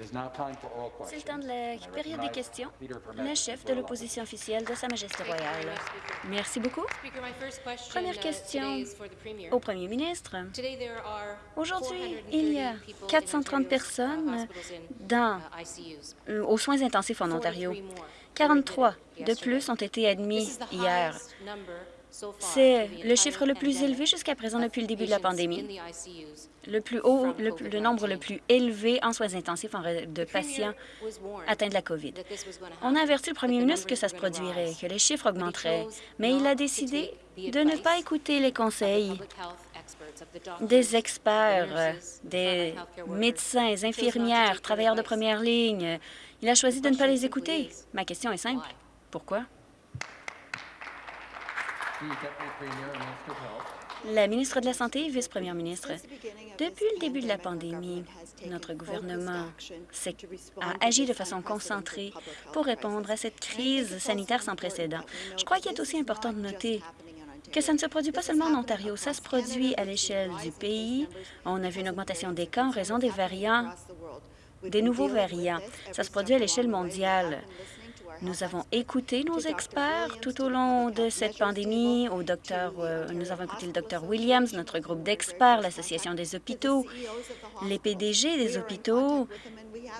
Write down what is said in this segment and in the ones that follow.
C'est le temps de la période des questions. Le chef de l'opposition officielle de Sa Majesté royale. Merci beaucoup. Première question au premier ministre. Aujourd'hui, il y a 430 personnes dans, euh, aux soins intensifs en Ontario. 43 de plus ont été admis hier. C'est le chiffre le plus élevé jusqu'à présent depuis le début de la pandémie. Le plus haut, le, nombre le plus élevé en soins intensifs de patients atteints de la COVID. On a averti le premier ministre que ça se produirait, que les chiffres augmenteraient, mais il a décidé de ne pas écouter les conseils des experts, des médecins, infirmières, travailleurs de première ligne. Il a choisi de ne pas les écouter. Ma question est simple. Pourquoi? La ministre de la Santé vice-première ministre, depuis le début de la pandémie, notre gouvernement a agi de façon concentrée pour répondre à cette crise sanitaire sans précédent. Je crois qu'il est aussi important de noter que ça ne se produit pas seulement en Ontario, ça se produit à l'échelle du pays. On a vu une augmentation des cas en raison des variants, des nouveaux variants. Ça se produit à l'échelle mondiale. Nous avons écouté nos experts tout au long de cette pandémie. Au docteur, euh, nous avons écouté le docteur Williams, notre groupe d'experts, l'Association des hôpitaux, les PDG des hôpitaux.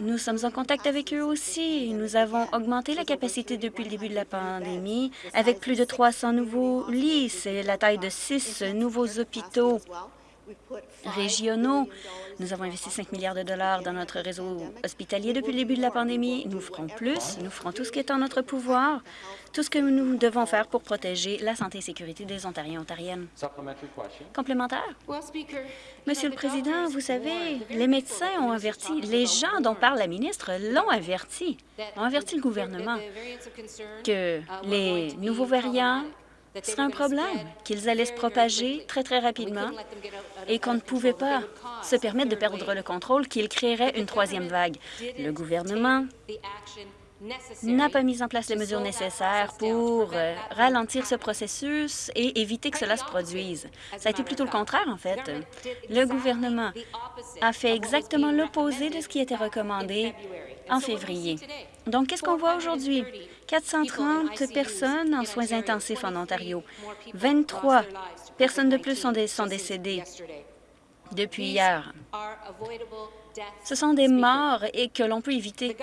Nous sommes en contact avec eux aussi. Nous avons augmenté la capacité depuis le début de la pandémie avec plus de 300 nouveaux lits. C'est la taille de six nouveaux hôpitaux régionaux. Nous avons investi 5 milliards de dollars dans notre réseau hospitalier depuis le début de la pandémie. Nous ferons plus. Nous ferons tout ce qui est en notre pouvoir, tout ce que nous devons faire pour protéger la santé et sécurité des Ontariens et Ontariennes. Complémentaire? Monsieur le Président, vous savez, les médecins ont averti, les gens dont parle la ministre l'ont averti, ont averti le gouvernement que les nouveaux variants ce serait un problème qu'ils allaient se propager très, très rapidement et qu'on ne pouvait pas se permettre de perdre le contrôle, qu'ils créeraient une troisième vague. Le gouvernement n'a pas mis en place les mesures nécessaires pour euh, ralentir ce processus et éviter que cela se produise. Ça a été plutôt le contraire, en fait. Le gouvernement a fait exactement l'opposé de ce qui était recommandé en février. Donc, qu'est-ce qu'on voit aujourd'hui? 430 personnes en soins intensifs en Ontario. 23 personnes de plus sont, décédées depuis hier. Ce sont des morts et que l'on peut éviter.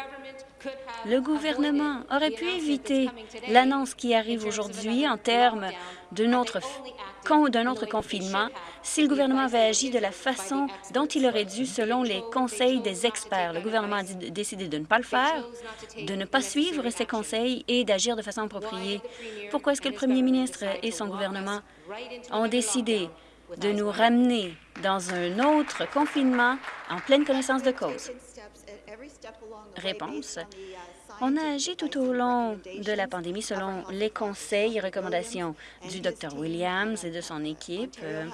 Le gouvernement aurait pu éviter l'annonce qui arrive aujourd'hui en termes d'un autre, autre confinement si le gouvernement avait agi de la façon dont il aurait dû selon les conseils des experts. Le gouvernement a décidé de ne pas le faire, de ne pas suivre ces conseils et d'agir de façon appropriée. Pourquoi est-ce que le premier ministre et son gouvernement ont décidé de nous ramener dans un autre confinement en pleine connaissance de cause? On a agi tout au long de la pandémie selon les conseils et recommandations du Dr Williams et de son équipe euh,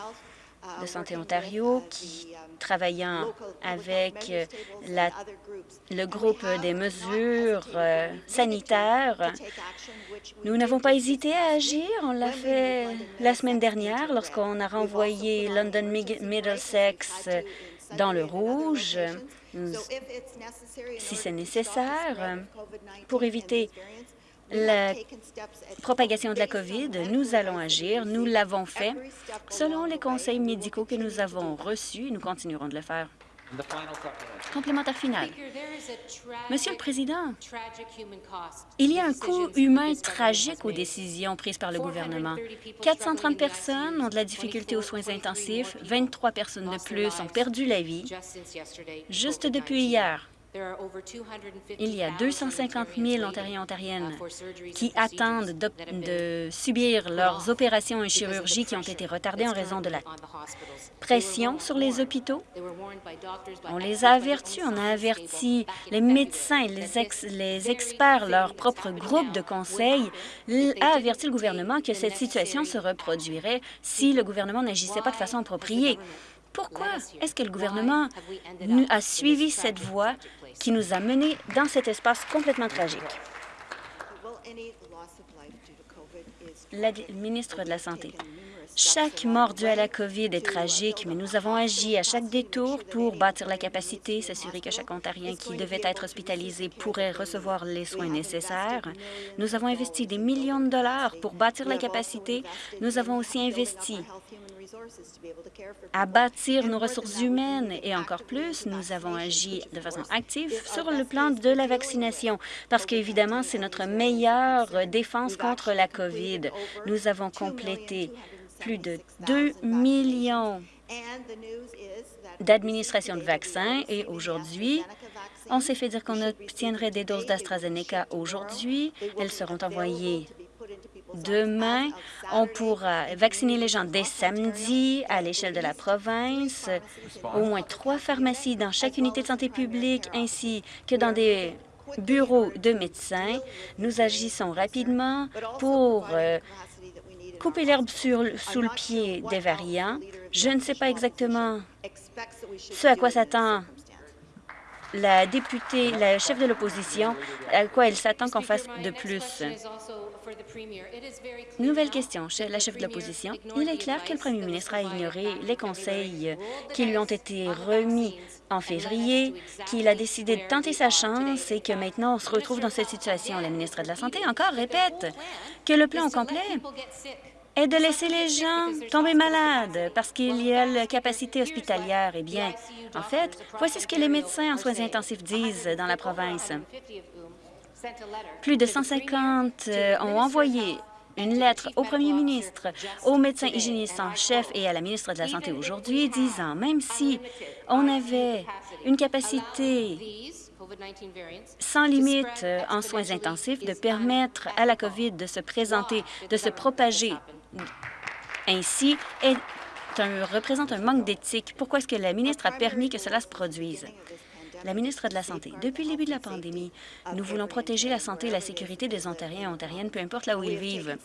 de Santé Ontario qui, travaillant avec la, le groupe des mesures euh, sanitaires, nous n'avons pas hésité à agir. On l'a fait la semaine dernière lorsqu'on a renvoyé London Middlesex dans le rouge si c'est nécessaire pour éviter la propagation de la COVID, nous allons agir. Nous l'avons fait selon les conseils médicaux que nous avons reçus. Nous continuerons de le faire. Complémentaire final. Monsieur le Président, il y a un coût humain tragique aux décisions prises par le gouvernement. 430 personnes ont de la difficulté aux soins intensifs, 23 personnes de plus ont perdu la vie. juste depuis hier. Il y a 250 000 Ontariens et Ontariennes qui attendent de, subir leurs opérations et chirurgies qui ont été retardées en raison de la pression sur les hôpitaux. On les a avertis, on a averti les médecins, les, les experts, leur propre groupe de conseil a averti le gouvernement que cette situation se reproduirait si le gouvernement n'agissait pas de façon appropriée. Pourquoi est-ce que le gouvernement a suivi cette voie qui nous a menés dans cet espace complètement tragique. la ministre de la Santé. Chaque mort due à la COVID est tragique, mais nous avons agi à chaque détour pour bâtir la capacité, s'assurer que chaque Ontarien qui devait être hospitalisé pourrait recevoir les soins nécessaires. Nous avons investi des millions de dollars pour bâtir la capacité. Nous avons aussi investi à bâtir nos ressources humaines et encore plus, nous avons agi de façon active sur le plan de la vaccination. Parce qu'évidemment, c'est notre meilleure défense contre la COVID. Nous avons complété plus de 2 millions d'administration de vaccins. et aujourd'hui, on s'est fait dire qu'on obtiendrait des doses d'AstraZeneca aujourd'hui. Elles seront envoyées demain. On pourra vacciner les gens dès samedi à l'échelle de la province. Au moins trois pharmacies dans chaque unité de santé publique ainsi que dans des bureaux de médecins. Nous agissons rapidement pour euh, couper l'herbe sous le pied des variants. Je ne sais pas exactement ce à quoi s'attend la députée, la chef de l'opposition, à quoi elle s'attend qu'on fasse de plus. Nouvelle question, la chef de l'opposition. Il est clair que le premier ministre a ignoré les conseils qui lui ont été remis. en février, qu'il a décidé de tenter sa chance et que maintenant on se retrouve dans cette situation. La ministre de la Santé encore répète que le plan au complet est de laisser les gens tomber malades parce qu'il y a la capacité hospitalière. Eh bien, en fait, voici ce que les médecins en soins intensifs disent dans la province. Plus de 150 euh, ont envoyé une lettre au premier ministre, au médecin hygiéniste en chef et à la ministre de la Santé aujourd'hui, disant même si on avait une capacité sans limite euh, en soins intensifs, de permettre à la COVID de se présenter, de se propager ainsi est un, représente un manque d'éthique. Pourquoi est-ce que la ministre a permis que cela se produise? La ministre de la Santé, depuis le début de la pandémie, nous voulons protéger la santé et la sécurité des Ontariens et Ontariennes, peu importe là où ils vivent.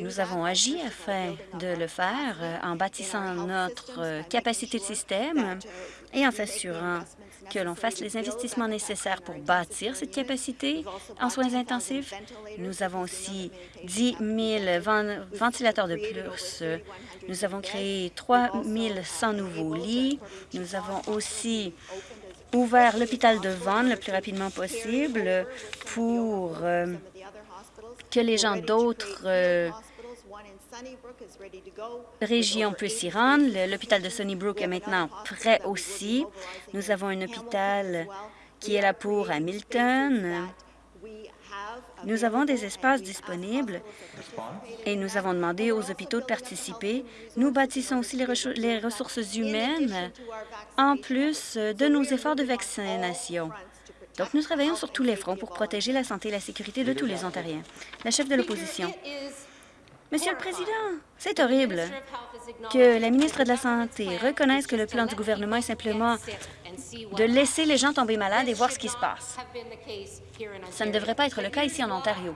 Nous avons agi afin de le faire en bâtissant notre capacité de système et en s'assurant que l'on fasse les investissements nécessaires pour bâtir cette capacité en soins intensifs. Nous avons aussi 10 000 ventilateurs de plus. Nous avons créé 3 100 nouveaux lits. Nous avons aussi ouvert l'hôpital de Vaughan le plus rapidement possible pour euh, que les gens d'autres euh, région peut s'y rendre. L'hôpital de Sunnybrook est maintenant prêt aussi. Nous avons un hôpital qui est là pour Hamilton. Nous avons des espaces disponibles et nous avons demandé aux hôpitaux de participer. Nous bâtissons aussi les, ressources humaines en plus de nos efforts de vaccination. Donc, nous travaillons sur tous les fronts pour protéger la santé et la sécurité de tous les Ontariens. La chef de l'opposition. Monsieur le Président, c'est horrible que la ministre de la Santé reconnaisse que le plan du gouvernement est simplement de laisser les gens tomber malades et voir ce qui se passe. Ça ne devrait pas être le cas ici en Ontario.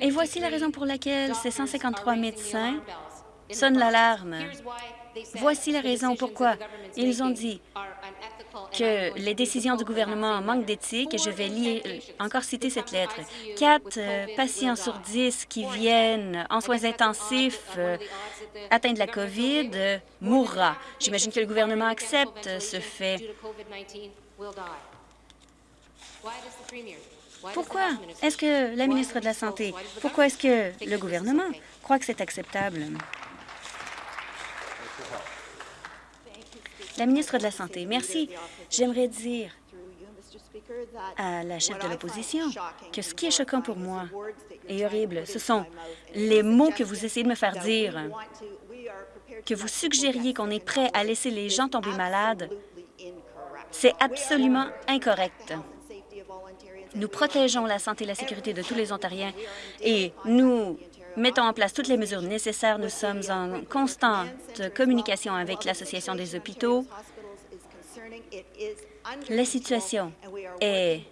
Et voici la raison pour laquelle ces 153 médecins sonnent l'alarme. Voici la raison pourquoi ils ont dit que les décisions du gouvernement manquent d'éthique et je vais lire, euh, encore citer cette lettre. Quatre euh, patients sur dix qui viennent en soins intensifs euh, atteints de la COVID mourra. J'imagine que le gouvernement accepte ce fait. Pourquoi est-ce que la ministre de la Santé, pourquoi est-ce que le gouvernement croit que c'est acceptable? La ministre de la Santé, merci. J'aimerais dire à la chef de l'opposition que ce qui est choquant pour moi et horrible, ce sont les mots que vous essayez de me faire dire, que vous suggériez qu'on est prêt à laisser les gens tomber malades. C'est absolument incorrect. Nous protégeons la santé et la sécurité de tous les Ontariens et nous mettons en place toutes les mesures nécessaires. Nous sommes en constante communication avec l'Association des hôpitaux. La situation est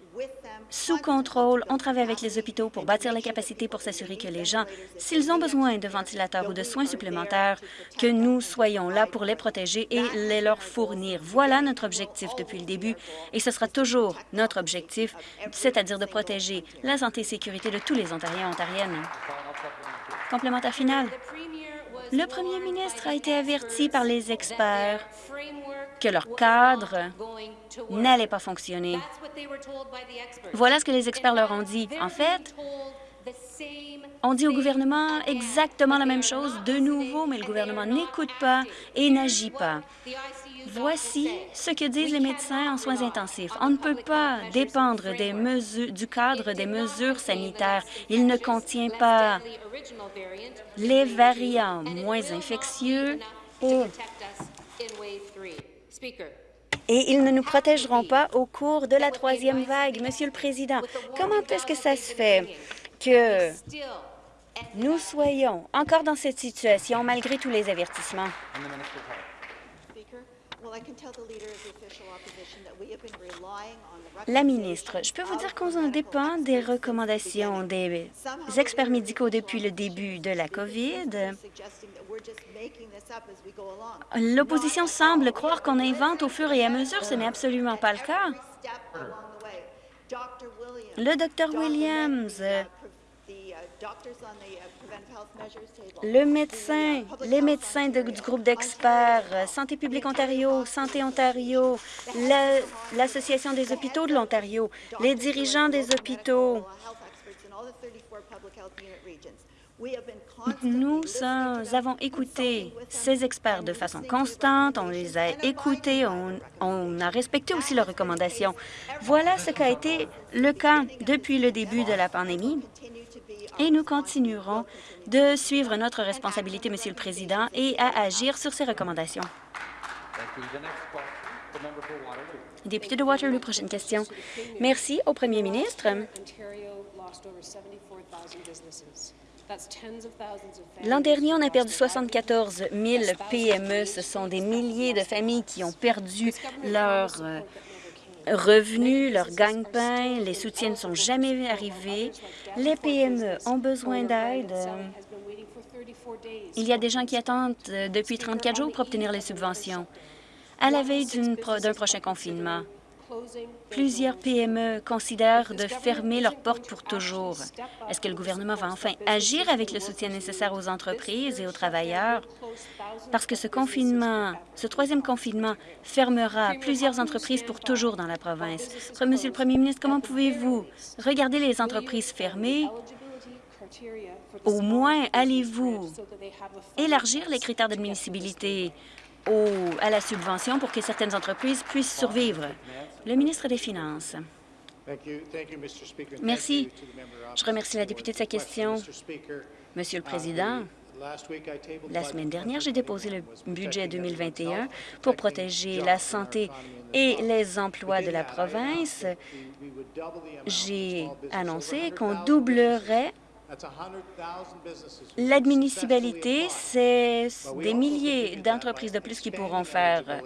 sous contrôle. On travaille avec les hôpitaux pour bâtir la capacité pour s'assurer que les gens, s'ils ont besoin de ventilateurs ou de soins supplémentaires, que nous soyons là pour les protéger et les leur fournir. Voilà notre objectif depuis le début et ce sera toujours notre objectif, c'est-à-dire de protéger la santé et sécurité de tous les Ontariens et Ontariennes. Complémentaire final. Le premier ministre a été averti par les experts que leur cadre n'allait pas fonctionner. Voilà ce que les experts leur ont dit. En fait, on dit au gouvernement exactement la même chose de nouveau, mais le gouvernement n'écoute pas et n'agit pas. Voici ce que disent les médecins en soins intensifs. On ne peut pas dépendre des mesures, du cadre des mesures sanitaires. Il ne contient pas les variants moins infectieux et, et ils ne nous protégeront pas au cours de la troisième vague. Monsieur le Président, comment est-ce que ça se fait que nous soyons encore dans cette situation malgré tous les avertissements? La ministre, je peux vous dire qu'on en dépend des recommandations des experts médicaux depuis le début de la COVID. L'opposition semble croire qu'on invente au fur et à mesure. Ce n'est absolument pas le cas. Le Dr Williams le médecin, les médecins du groupe d'experts, euh, Santé publique Ontario, Santé Ontario, l'Association des hôpitaux de l'Ontario, les dirigeants des hôpitaux. Nous avons écouté ces experts de façon constante, on les a écoutés, on, a respecté aussi leurs recommandations. Voilà ce qu'a été le cas depuis le début de la pandémie et nous continuerons de suivre notre responsabilité, Monsieur le Président, et à agir sur ces recommandations. Député de Waterloo, prochaine question. Merci au Premier ministre. L'an dernier, on a perdu 74 000 PME. Ce sont des milliers de familles qui ont perdu leur euh, revenus, leur gagne-pain, les soutiens ne sont jamais arrivés. Les PME ont besoin d'aide. Il y a des gens qui attendent euh, depuis 34 jours pour obtenir les subventions. À la veille d'un prochain confinement, Plusieurs PME considèrent de fermer leurs portes pour toujours. Est-ce que le gouvernement va enfin agir avec le soutien nécessaire aux entreprises et aux travailleurs? Parce que ce confinement, ce troisième confinement, fermera plusieurs entreprises pour toujours dans la province. Monsieur le Premier ministre, comment pouvez-vous regarder les entreprises fermées? Au moins allez-vous élargir les critères d'admissibilité à la subvention pour que certaines entreprises puissent survivre? Le ministre des Finances. Merci. Je remercie la députée de sa question. Monsieur le Président, la semaine dernière, j'ai déposé le budget 2021 pour protéger la santé et les emplois de la province. J'ai annoncé qu'on doublerait L'admissibilité, c'est des milliers d'entreprises de plus qui pourront faire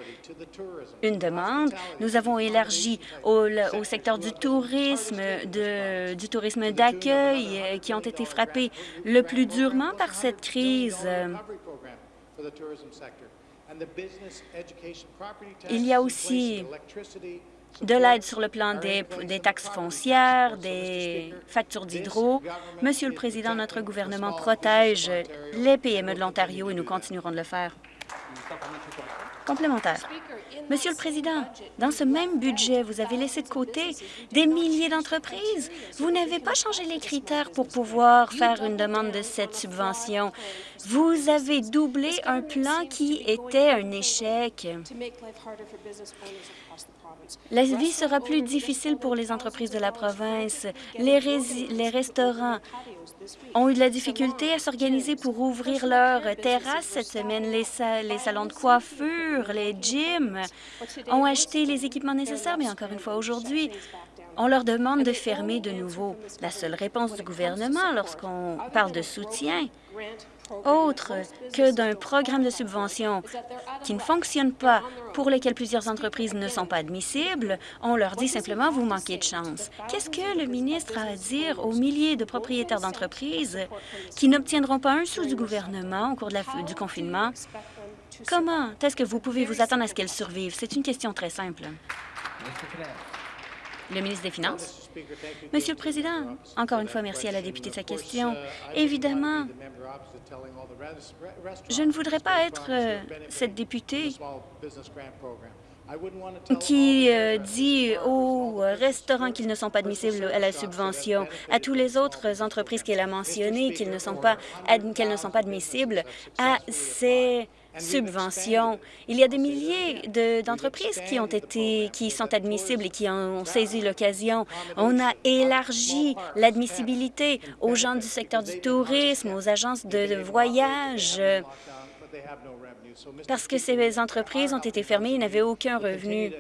une demande. Nous avons élargi au, secteur du tourisme, du tourisme d'accueil, euh, qui ont été frappés le plus durement par cette crise. Il y a aussi de l'aide sur le plan des, taxes foncières, des factures d'hydro. Monsieur le Président, notre gouvernement protège les PME de l'Ontario et nous continuerons de le faire. Complémentaire. Monsieur le Président, dans ce même budget, vous avez laissé de côté des milliers d'entreprises. Vous n'avez pas changé les critères pour pouvoir faire une demande de cette subvention. Vous avez doublé un plan qui était un échec. La vie sera plus difficile pour les entreprises de la province. Les, restaurants ont eu de la difficulté à s'organiser pour ouvrir leurs terrasses cette semaine. Les, salons de coiffure, les gyms ont acheté les équipements nécessaires, mais encore une fois, aujourd'hui, on leur demande de fermer de nouveau. La seule réponse du gouvernement lorsqu'on parle de soutien autre que d'un programme de subvention qui ne fonctionne pas, pour lesquels plusieurs entreprises ne sont pas admissibles, on leur dit simplement « vous manquez de chance ». Qu'est-ce que le ministre a à dire aux milliers de propriétaires d'entreprises qui n'obtiendront pas un sou du gouvernement au cours du confinement? Comment est-ce que vous pouvez vous attendre à ce qu'elles survivent? C'est une question très simple. Le ministre des Finances. Monsieur le Président, encore une fois, merci à la députée de sa question. Évidemment, je ne voudrais pas être euh, cette députée qui euh, dit aux restaurants qu'ils ne sont pas admissibles à la subvention, à toutes les autres entreprises qu'elle a mentionnées qu'elles ne, sont pas qu'elles ne sont pas admissibles à ces subventions. Il y a des milliers d'entreprises qui ont été, qui sont admissibles et qui ont saisi l'occasion. On a élargi l'admissibilité aux gens du secteur du tourisme, aux agences de voyage, parce que ces entreprises ont été fermées et n'avaient aucun revenu.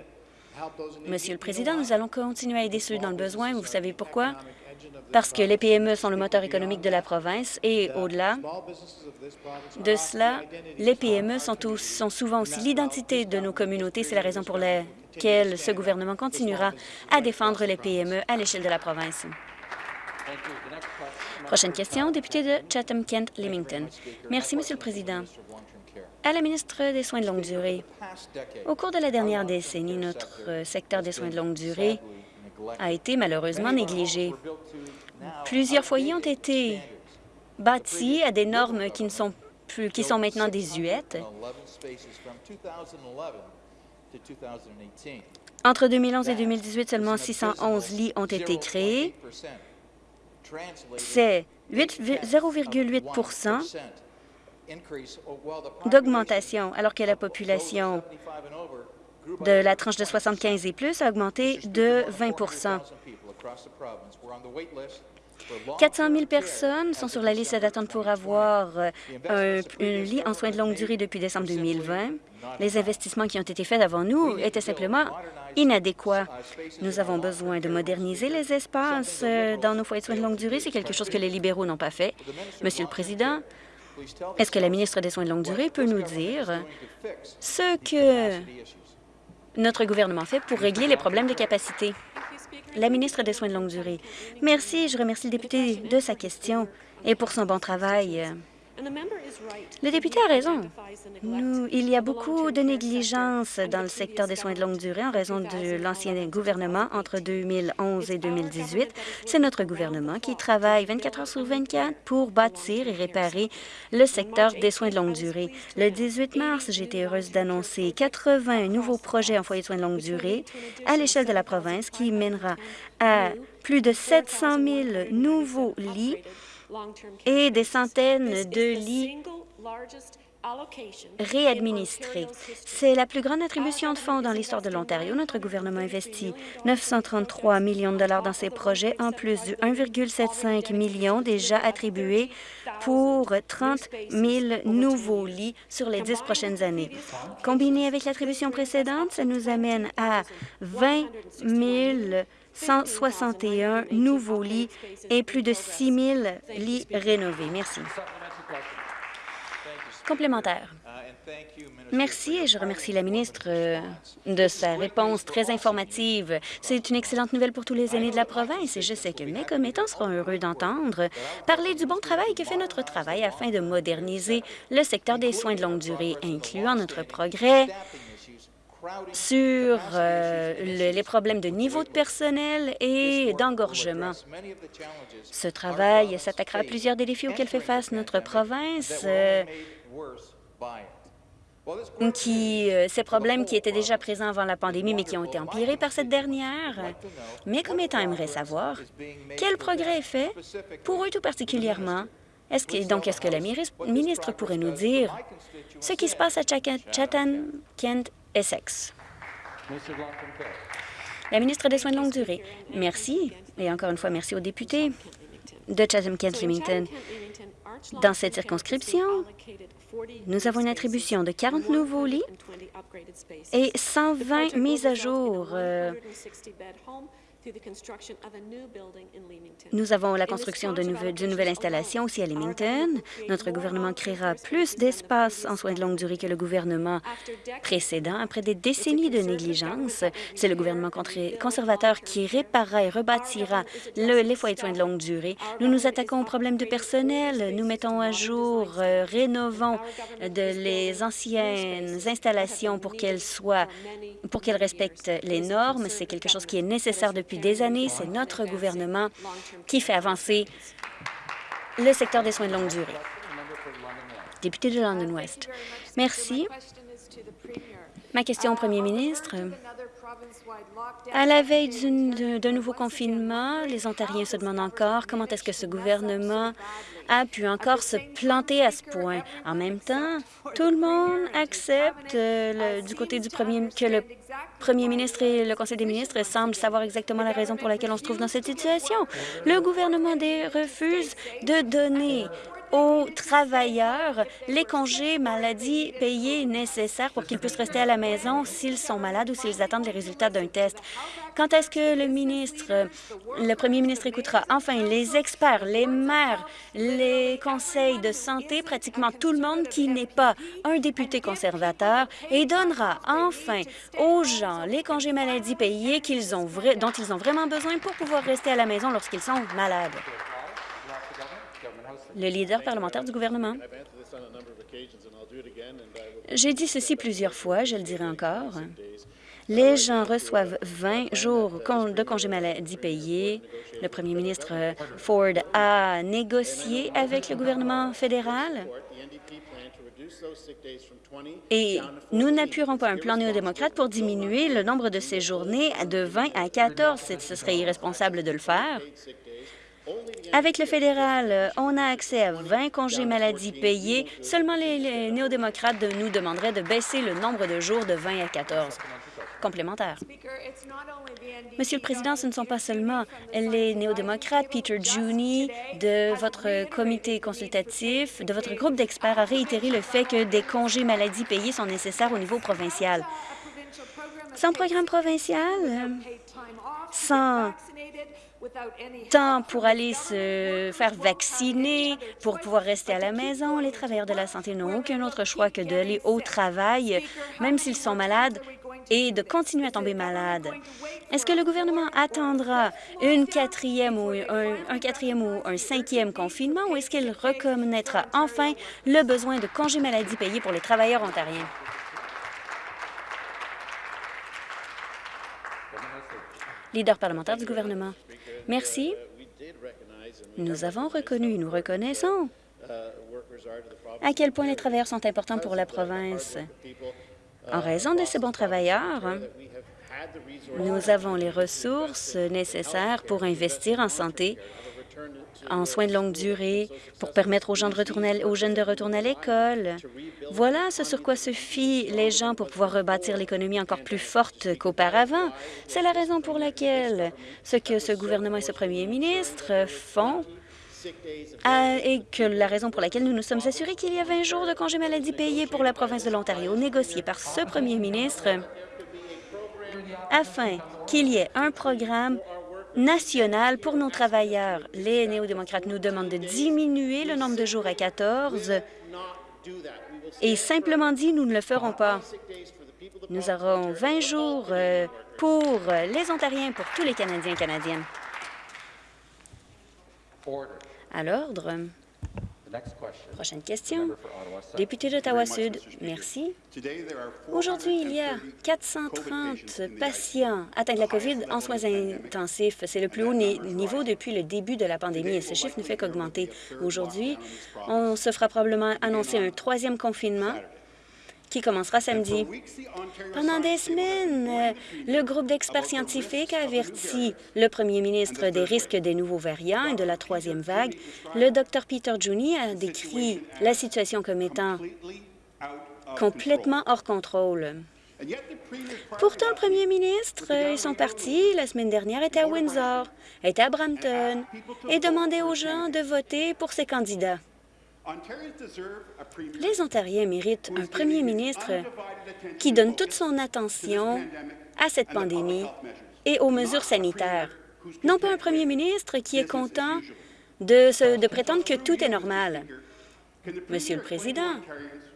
Monsieur le Président, nous allons continuer à aider ceux dans le besoin. Vous savez pourquoi? Parce que les PME sont le moteur économique de la province et au-delà de cela, les PME sont, souvent aussi l'identité de nos communautés. C'est la raison pour laquelle ce gouvernement continuera à défendre les PME à l'échelle de la province. Prochaine question, député de Chatham-Kent-Limington. Merci, Monsieur le Président à la ministre des Soins de longue durée. Au cours de la dernière décennie, notre secteur des soins de longue durée a été malheureusement négligé. Plusieurs foyers ont été bâtis à des normes qui, ne sont, plus, qui sont maintenant désuètes. Entre 2011 et 2018, seulement 611 lits ont été créés. C'est 0,8% d'augmentation, alors que la population de la tranche de 75 et plus a augmenté de 20% 400 000 personnes sont sur la liste d'attente pour avoir euh, un, lit en soins de longue durée depuis décembre 2020. Les investissements qui ont été faits avant nous étaient simplement inadéquats. Nous avons besoin de moderniser les espaces euh, dans nos foyers de soins de longue durée. C'est quelque chose que les libéraux n'ont pas fait. Monsieur le Président, est-ce que la ministre des Soins de longue durée peut nous dire ce que notre gouvernement fait pour régler les problèmes de capacité? La ministre des Soins de longue durée. Merci. Je remercie le député de sa question et pour son bon travail. Le député a raison. il y a beaucoup de négligence dans le secteur des soins de longue durée en raison de l'ancien gouvernement entre 2011 et 2018. C'est notre gouvernement qui travaille 24 heures sur 24 pour bâtir et réparer le secteur des soins de longue durée. Le 18 mars, j'étais heureuse d'annoncer 80 nouveaux projets en foyer de soins de longue durée à l'échelle de la province qui mènera à plus de 700 000 nouveaux lits et des centaines de lits réadministrés. C'est la plus grande attribution de fonds dans l'histoire de l'Ontario. Notre gouvernement investit 933 millions de dollars dans ces projets, en plus de 1,75 million déjà attribués pour 30 000 nouveaux lits sur les dix prochaines années. Combiné avec l'attribution précédente, ça nous amène à 20 000 161 nouveaux lits et plus de 6 000 lits rénovés. Merci. Complémentaire. Merci et je remercie la ministre euh, de sa réponse très informative. C'est une excellente nouvelle pour tous les aînés de la province et je sais que mes commettants seront heureux d'entendre parler du bon travail que fait notre travail afin de moderniser le secteur des soins de longue durée, incluant notre progrès sur euh, les problèmes de niveau de personnel et d'engorgement. Ce travail s'attaquera à plusieurs des défis auxquels fait face notre province, euh, euh, ces problèmes qui étaient déjà présents avant la pandémie, mais qui ont été empirés par cette dernière. Mes commettants aimeraient savoir quel progrès est fait pour eux tout particulièrement. Est-ce que, donc, est-ce que la ministre pourrait nous dire ce qui se passe à Chatham, Kent Essex. La ministre des Soins de longue durée. Merci. Et encore une fois, merci aux députés de Chatham-Kent-Limington. Dans cette circonscription, nous avons une attribution de 40 nouveaux lits et 120 mises à jour euh, nous avons la construction d'une nouvelle installation aussi à Leamington. Notre gouvernement créera plus d'espace en soins de longue durée que le gouvernement précédent. Après des décennies de négligence, c'est le gouvernement conservateur qui réparera et rebâtira les foyers de soins de longue durée. Nous nous attaquons aux problèmes de personnel. Nous mettons à jour, euh, rénovons de les anciennes installations pour qu'elles soient, pour qu'elles respectent les normes. C'est quelque chose qui est nécessaire depuis des années. C'est notre gouvernement qui fait avancer le secteur des soins de longue durée. Député de London West. Merci. Ma question au premier ministre. À la veille d'un nouveau confinement, les Ontariens se demandent encore comment est-ce que ce gouvernement a pu encore se planter à ce point. En même temps, tout le monde accepte euh, du côté du premier que le premier ministre et le Conseil des ministres semblent savoir exactement la raison pour laquelle on se trouve dans cette situation. Le gouvernement refuse de donner aux travailleurs les congés maladie payés nécessaires pour qu'ils puissent rester à la maison s'ils sont malades ou s'ils attendent les résultats d'un test. Quand est-ce que le ministre, le premier ministre écoutera enfin les experts, les maires, les conseils de santé, pratiquement tout le monde qui n'est pas un député conservateur et donnera enfin aux gens les congés maladie payés dont ils ont vraiment besoin pour pouvoir rester à la maison lorsqu'ils sont malades? Le leader parlementaire du gouvernement. J'ai dit ceci plusieurs fois, je le dirai encore. Les gens reçoivent 20 jours de congé maladie payés. Le premier ministre Ford a négocié avec le gouvernement fédéral et nous n'appuierons pas un plan néo-démocrate pour diminuer le nombre de ces journées de 20 à 14. Ce serait irresponsable de le faire. Avec le fédéral, on a accès à 20 congés maladie payés. Seulement les, néo-démocrates nous demanderaient de baisser le nombre de jours de 20 à 14 complémentaires. Monsieur le Président, ce ne sont pas seulement les néo-démocrates. Peter Juni, de votre comité consultatif, de votre groupe d'experts, a réitéré le fait que des congés maladie payés sont nécessaires au niveau provincial. Sans programme provincial, sans temps pour aller se faire vacciner, pour pouvoir rester à la maison. Les travailleurs de la santé n'ont aucun autre choix que d'aller au travail, même s'ils sont malades, et de continuer à tomber malades. Est-ce que le gouvernement attendra une quatrième ou un, quatrième ou un cinquième confinement ou est-ce qu'il reconnaîtra enfin le besoin de congés maladie payés pour les travailleurs ontariens? Leader parlementaire du gouvernement. Merci. Nous avons reconnu, nous reconnaissons à quel point les travailleurs sont importants pour la province. En raison de ces bons travailleurs, nous avons les ressources nécessaires pour investir en santé, en soins de longue durée, pour permettre aux, jeunes de retourner à l'école. Voilà ce sur quoi se fient les gens pour pouvoir rebâtir l'économie encore plus forte qu'auparavant. C'est la raison pour laquelle ce que ce gouvernement et ce premier ministre font et que la raison pour laquelle nous nous sommes assurés qu'il y a 20 jours de congés maladie payés pour la province de l'Ontario, négociés par ce premier ministre, afin qu'il y ait un programme national pour nos travailleurs. Les néo-démocrates nous demandent de diminuer le nombre de jours à 14 et simplement dit, nous ne le ferons pas. Nous aurons 20 jours euh, pour les Ontariens, pour tous les Canadiens et Canadiennes. À l'ordre. Prochaine question. Député d'Ottawa-Sud, merci. Aujourd'hui, il y a 430 patients atteints de la COVID en soins intensifs. C'est le plus haut niveau depuis le début de la pandémie. Et ce chiffre ne fait qu'augmenter. Aujourd'hui, on se fera probablement annoncer un troisième confinement qui commencera samedi. Pendant des semaines, le groupe d'experts scientifiques a averti le premier ministre des risques des nouveaux variants et de la troisième vague. Le Dr Peter Juni a décrit la situation comme étant complètement hors contrôle. Pourtant, le premier ministre et son parti, la semaine dernière, était à Windsor, était à Brampton et demandait aux gens de voter pour ses candidats. Les Ontariens méritent un premier ministre qui donne toute son attention à cette pandémie et aux mesures sanitaires. Non pas un premier ministre qui est content de, de prétendre que tout est normal. Monsieur le Président,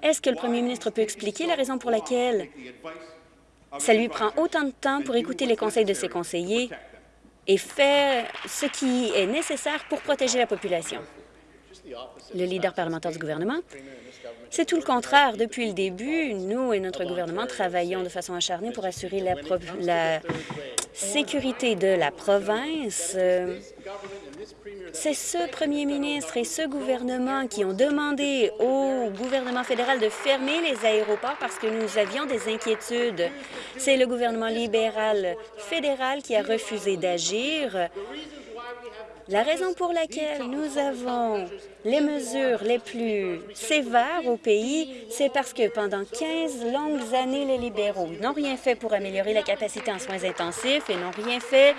est-ce que le premier ministre peut expliquer la raison pour laquelle ça lui prend autant de temps pour écouter les conseils de ses conseillers et faire ce qui est nécessaire pour protéger la population? Le leader parlementaire du gouvernement. C'est tout le contraire. Depuis le début, nous et notre gouvernement travaillons de façon acharnée pour assurer la, sécurité de la province, c'est ce premier ministre et ce gouvernement qui ont demandé au gouvernement fédéral de fermer les aéroports parce que nous avions des inquiétudes. C'est le gouvernement libéral fédéral qui a refusé d'agir. La raison pour laquelle nous avons les mesures les plus sévères au pays, c'est parce que pendant 15 longues années, les libéraux n'ont rien fait pour améliorer la capacité en soins intensifs et n'ont rien fait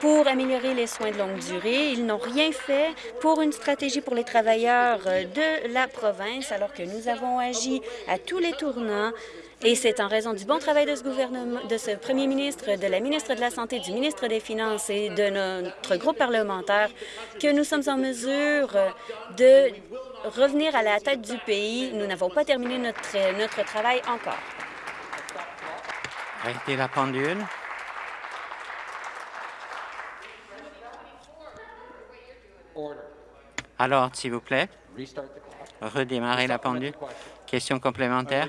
pour améliorer les soins de longue durée. Ils n'ont rien fait pour une stratégie pour les travailleurs de la province, alors que nous avons agi à tous les tournants et c'est en raison du bon travail de ce gouvernement, de ce premier ministre, de la ministre de la Santé, du ministre des Finances et de notre groupe parlementaire que nous sommes en mesure de revenir à la tête du pays. Nous n'avons pas terminé notre, notre travail encore. Arrêtez la pendule. Alors, s'il vous plaît, redémarrer la pendule. Question complémentaire.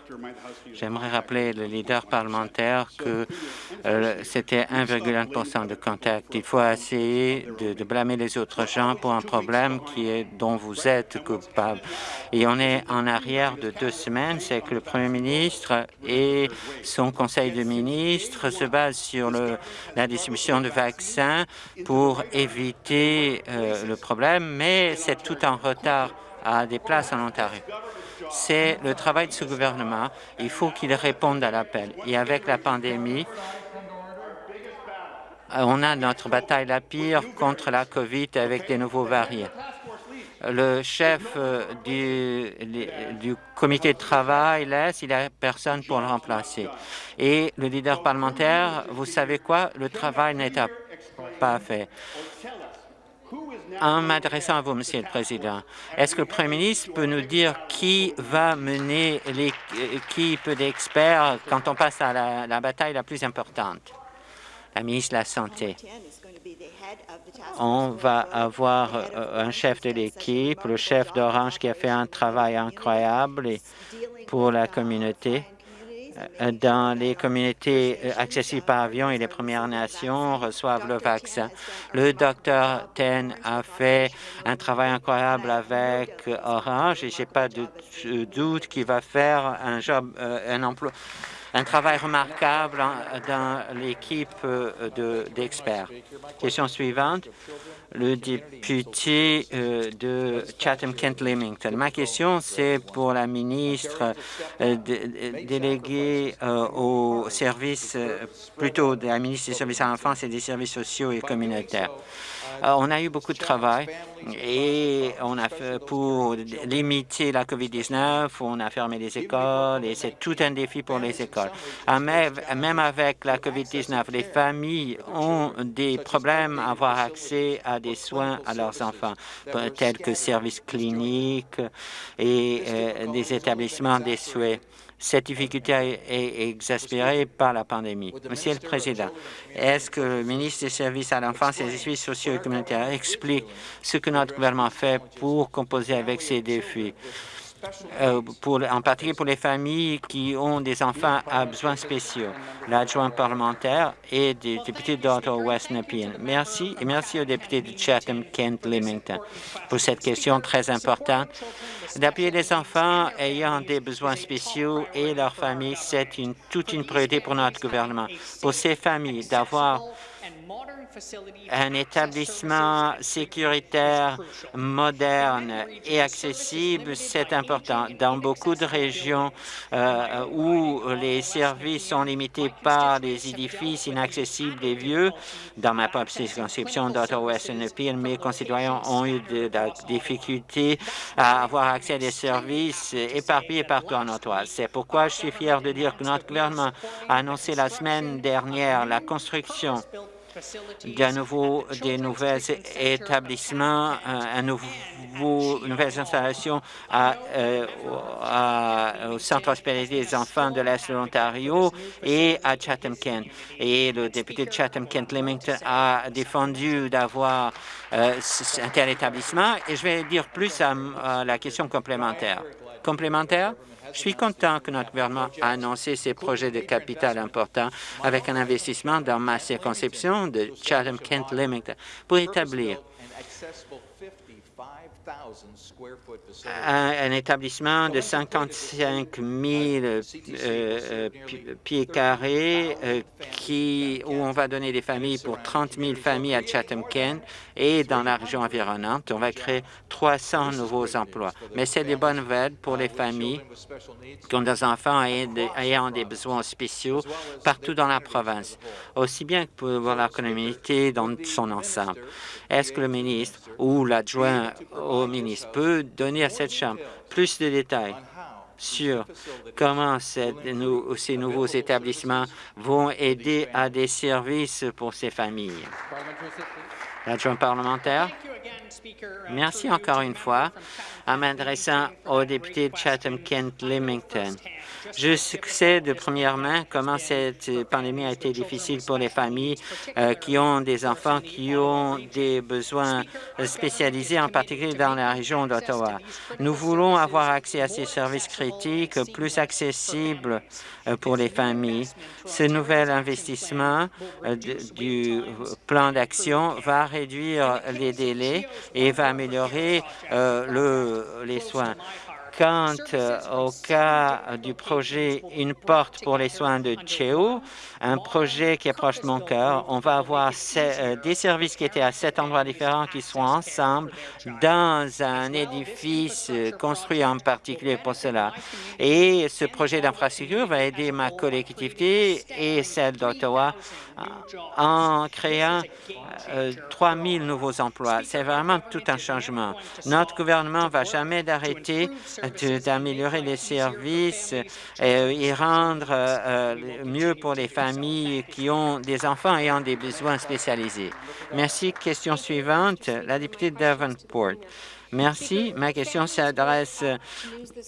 J'aimerais rappeler le leader parlementaire que euh, c'était 1,1% de contact. Il faut essayer de, blâmer les autres gens pour un problème qui est dont vous êtes coupable. Et on est en arrière de deux semaines, c'est que le Premier ministre et son Conseil de ministres se basent sur le, la distribution de vaccins pour éviter euh, le problème, mais c'est tout en retard à des places en Ontario. C'est le travail de ce gouvernement. Il faut qu'il réponde à l'appel. Et avec la pandémie, on a notre bataille la pire contre la COVID avec des nouveaux variants. Le chef euh, du, du comité de travail laisse, il n'y a personne pour le remplacer. Et le leader parlementaire, vous savez quoi? Le travail n'est pas fait. En m'adressant à vous, Monsieur le Président, est-ce que le Premier ministre peut nous dire qui va mener l'équipe d'experts quand on passe à la, bataille la plus importante? La ministre de la Santé. On va avoir euh, un chef de l'équipe, le chef d'Orange qui a fait un travail incroyable pour la communauté dans les communautés euh, accessibles par avion et les Premières Nations reçoivent le vaccin. Le docteur Ten a fait un travail incroyable avec Orange et j'ai pas de doute qu'il va faire un job, euh, un emploi un travail remarquable dans l'équipe d'experts. Question suivante le député euh, de Chatham-Kent-Limington. Ma question, c'est pour la ministre euh, déléguée euh, au service, plutôt de la ministre des services à l'enfance et des services sociaux et communautaires. On a eu beaucoup de travail et on a fait pour limiter la COVID-19, on a fermé les écoles et c'est tout un défi pour les écoles. Même avec la COVID-19, les familles ont des problèmes à avoir accès à des soins à leurs enfants, tels que services cliniques et euh, des établissements des souhaits. Cette difficulté est exaspérée par la pandémie. Monsieur le Président, est-ce que le ministre des Services à l'enfance et des services sociaux et communautaires explique ce que notre gouvernement fait pour composer avec ces défis? Euh, pour, en particulier pour les familles qui ont des enfants à besoins spéciaux. L'adjoint parlementaire et des députés d'Ottawa-West Nepean. Merci et merci aux députés de Chatham-Kent-Limington pour cette question très importante. D'appuyer les enfants ayant des besoins spéciaux et leurs familles, c'est toute une priorité pour notre gouvernement. Pour ces familles, d'avoir un établissement sécuritaire, moderne et accessible, c'est important. Dans beaucoup de régions euh, où les services sont limités par des édifices inaccessibles et vieux, dans ma propre circonscription d'Ottawa-West mes concitoyens ont eu de, la difficulté à avoir accès à des services éparpillés partout en Ottawa. C'est pourquoi je suis fier de dire que notre gouvernement a annoncé la semaine dernière la construction d'un nouveau, des nouveaux établissements, un nouveau, nouvelles installations à, euh, au Centre hospitalier des enfants de l'Est de l'Ontario et à Chatham-Kent. Et le député de Chatham-Kent-Limington a défendu d'avoir euh, un tel établissement. Et je vais dire plus à, à la question complémentaire. Complémentaire? Je suis content que notre gouvernement a annoncé ces projets de capital importants avec un investissement dans ma circonscription de Chatham-Kent-Limington pour établir un, établissement de 55 000 euh, euh, pieds carrés euh, où on va donner des familles pour 30 000 familles à Chatham-Kent et dans la région environnante. On va créer 300 nouveaux emplois. Mais c'est des bonnes nouvelles pour les familles qui ont des enfants ayant des besoins spéciaux partout dans la province, aussi bien que pour la communauté dans son ensemble. Est-ce que le ministre ou l'adjoint au ministre peut donner à cette Chambre plus de détails sur comment ces nouveaux établissements vont aider à des services pour ces familles. L'adjoint parlementaire. Merci encore une fois en m'adressant au député de Chatham-Kent-Limington. Je sais de première main comment cette pandémie a été difficile pour les familles euh, qui ont des enfants qui ont des besoins spécialisés, en particulier dans la région d'Ottawa. Nous voulons avoir accès à ces services critiques plus accessibles euh, pour les familles. Ce nouvel investissement euh, du plan d'action va réduire les délais et va améliorer le, les soins. Quant euh, au cas du projet Une porte pour les soins de Cheo, un projet qui approche mon cœur, on va avoir euh, des services qui étaient à sept endroits différents qui sont ensemble dans un édifice euh, construit en particulier pour cela. Et ce projet d'infrastructure va aider ma collectivité et celle d'Ottawa en créant 3 000 nouveaux emplois. C'est vraiment tout un changement. Notre gouvernement ne va jamais d'arrêter d'améliorer les services euh, et rendre euh, euh, mieux pour les familles qui ont des enfants ayant des besoins spécialisés. Merci. Question suivante, la députée de Davenport. Merci. Ma question s'adresse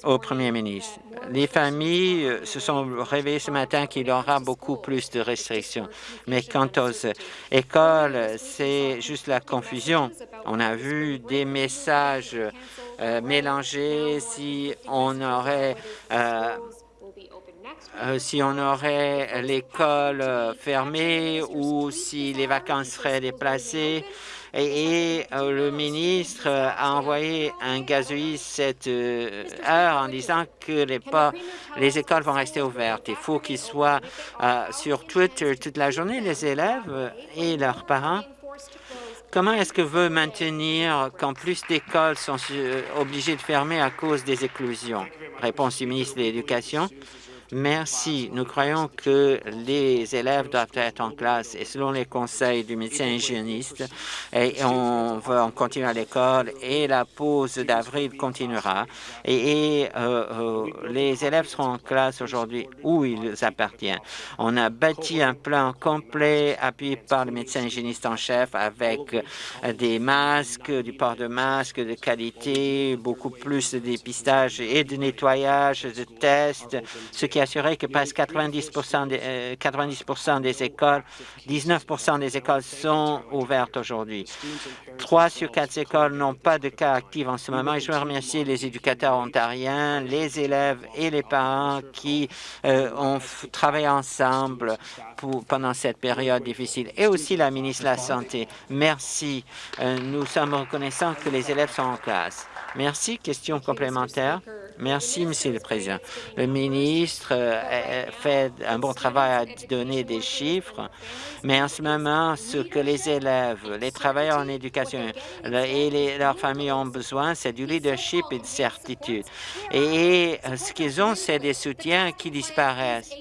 au Premier ministre. Les familles se sont réveillées ce matin qu'il y aura beaucoup plus de restrictions. Mais quant aux écoles, c'est juste la confusion. On a vu des messages euh, mélangés si on aurait euh, euh, si on aurait l'école fermée ou si les vacances seraient déplacées et, euh, le ministre a envoyé un gazouille cette euh, heure en disant que les, écoles vont rester ouvertes. Il faut qu'ils soient euh, sur Twitter toute la journée, les élèves et leurs parents. Comment est-ce que veut maintenir quand plus d'écoles sont obligées de fermer à cause des éclosions? Réponse du ministre de l'Éducation. Merci. Nous croyons que les élèves doivent être en classe et selon les conseils du médecin hygiéniste, on va continuer à l'école et la pause d'avril continuera. Et, euh, euh, les élèves seront en classe aujourd'hui où ils appartiennent. On a bâti un plan complet appuyé par le médecin hygiéniste en chef avec des masques, du port de masques de qualité, beaucoup plus de dépistage et de nettoyage, de tests, ce qui assuré que presque 90 des, 90 euh, des écoles, 19 des écoles sont ouvertes aujourd'hui. Trois sur quatre écoles n'ont pas de cas actifs en ce moment et je veux remercier les éducateurs ontariens, les élèves et les parents qui euh, ont travaillé ensemble pour, pendant cette période difficile et aussi la ministre de la Santé. Merci. Euh, nous sommes reconnaissants que les élèves sont en classe. Merci. Question complémentaire. Merci, Monsieur le Président. Le ministre euh, fait un bon travail à donner des chiffres, mais en ce moment, ce que les élèves, les travailleurs en éducation et leurs familles ont besoin, c'est du leadership et de certitude. Et ce qu'ils ont, c'est des soutiens qui disparaissent.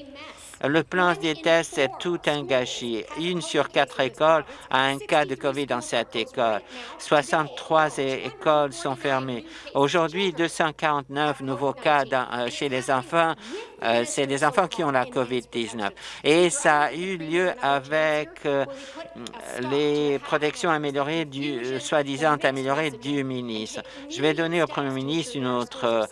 Le plan des tests est tout un gâchis. Une sur quatre écoles a un cas de COVID dans cette école. 63 écoles sont fermées. Aujourd'hui, 249 nouveaux cas euh, chez les enfants. Euh, c'est des enfants qui ont la COVID-19. Et ça a eu lieu avec euh, les protections améliorées, du soi-disant améliorées du ministre. Je vais donner au premier ministre une autre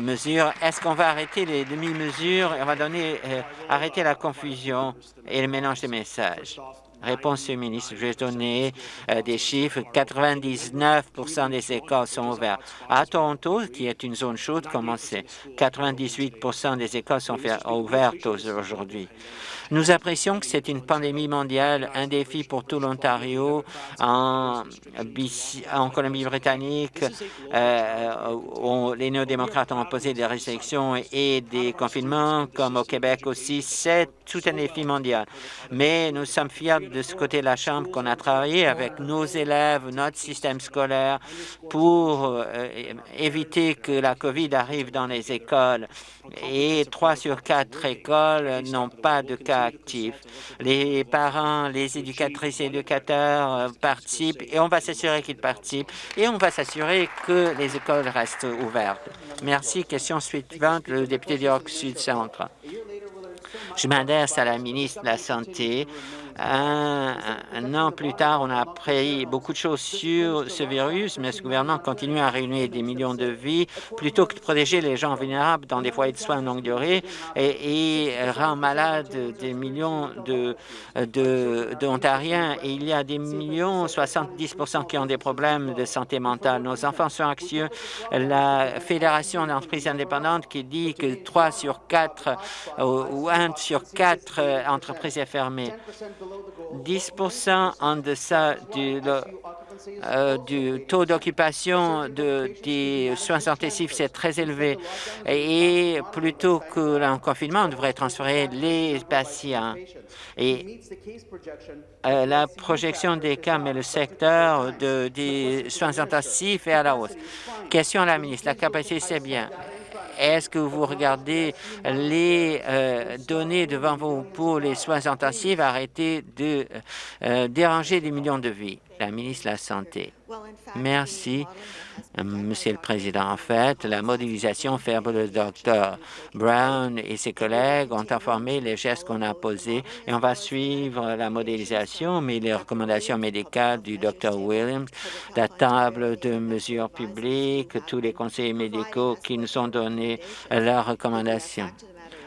mesures. Est-ce qu'on va arrêter les demi-mesures? Et on va donner, euh, arrêter la confusion et le mélange des messages? Réponse du ministre, je vais donner euh, des chiffres. 99% des écoles sont ouvertes. À Toronto, qui est une zone chaude, comme on sait, 98 des écoles sont ouvertes aujourd'hui. Nous apprécions que c'est une pandémie mondiale, un défi pour tout l'Ontario, en, Colombie-Britannique. Euh, les néo-démocrates ont posé des restrictions et des confinements, comme au Québec aussi. C'est tout un défi mondial. Mais nous sommes fiers de ce côté de la Chambre qu'on a travaillé avec nos élèves, notre système scolaire, pour euh, éviter que la COVID arrive dans les écoles. Et trois sur quatre écoles n'ont pas de cas actifs. Les parents, les éducatrices et éducateurs euh, participent et on va s'assurer qu'ils participent et on va s'assurer que les écoles restent ouvertes. Merci. Question suivante, le député d'York Sud-Centre. Je m'adresse à la ministre de la Santé. Un, an plus tard, on a appris beaucoup de choses sur ce virus, mais ce gouvernement continue à réunir des millions de vies plutôt que de protéger les gens vulnérables dans des foyers de soins de longue durée et, rend malade des millions d'Ontariens. De, et il y a des millions, 70% qui ont des problèmes de santé mentale. Nos enfants sont anxieux. La Fédération d'entreprises indépendantes qui dit que 3 sur 4 ou 1 sur 4 entreprises est fermée. 10% en deçà du, euh, du taux d'occupation de, des soins intensifs, c'est très élevé. Et plutôt que le confinement, on devrait transférer les patients. Et euh, la projection des cas, mais le secteur de, des soins intensifs est à la hausse. Question à la ministre. La capacité, c'est bien. Est-ce que vous regardez les euh, données devant vous pour les soins intensifs Arrêtez de euh, déranger des millions de vies? La ministre de la Santé. Merci, Monsieur le Président. En fait, la modélisation faite le Dr Brown et ses collègues ont informé les gestes qu'on a posés et on va suivre la modélisation, mais les recommandations médicales du Dr Williams, la table de mesures publiques, tous les conseillers médicaux qui nous ont donné leurs recommandations.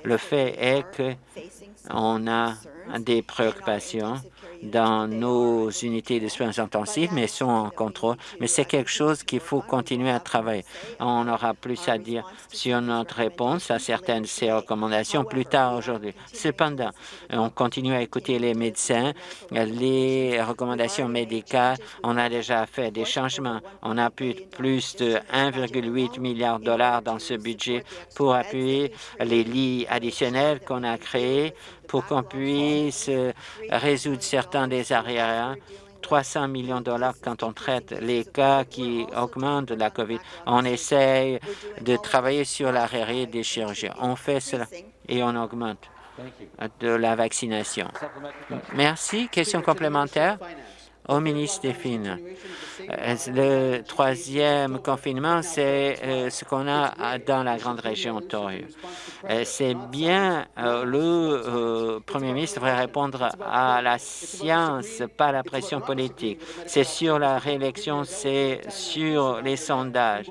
Le fait est qu'on a des préoccupations dans nos unités de soins intensifs, mais sont en contrôle. Mais c'est quelque chose qu'il faut continuer à travailler. On aura plus à dire sur notre réponse à certaines de ces recommandations plus tard aujourd'hui. Cependant, on continue à écouter les médecins, les recommandations médicales. On a déjà fait des changements. On a plus, de 1,8 milliard de dollars dans ce budget pour appuyer les lits additionnels qu'on a créés pour qu'on puisse résoudre certains des arrières 300 millions de dollars quand on traite les cas qui augmentent de la COVID. On essaye de travailler sur l'arrêt des chirurgiens. On fait cela et on augmente de la vaccination. Merci. Question complémentaire? Au ministre des Finances. Euh, le troisième confinement, c'est euh, ce qu'on a dans la grande région Ontario. Euh, c'est bien, le premier ministre devrait répondre à la science, pas à la pression politique. C'est sur la réélection, c'est sur les sondages.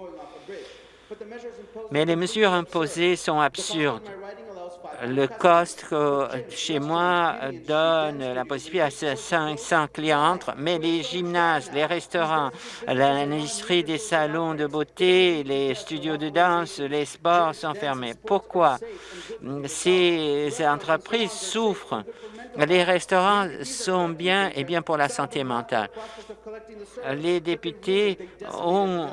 Mais les mesures imposées sont absurdes le cost chez moi donne la possibilité à 500 clients, mais les gymnases, les restaurants, l'industrie des salons de beauté, les studios de danse, les sports sont fermés. Pourquoi? Ces entreprises souffrent les restaurants sont bien et bien pour la santé mentale. Les députés ont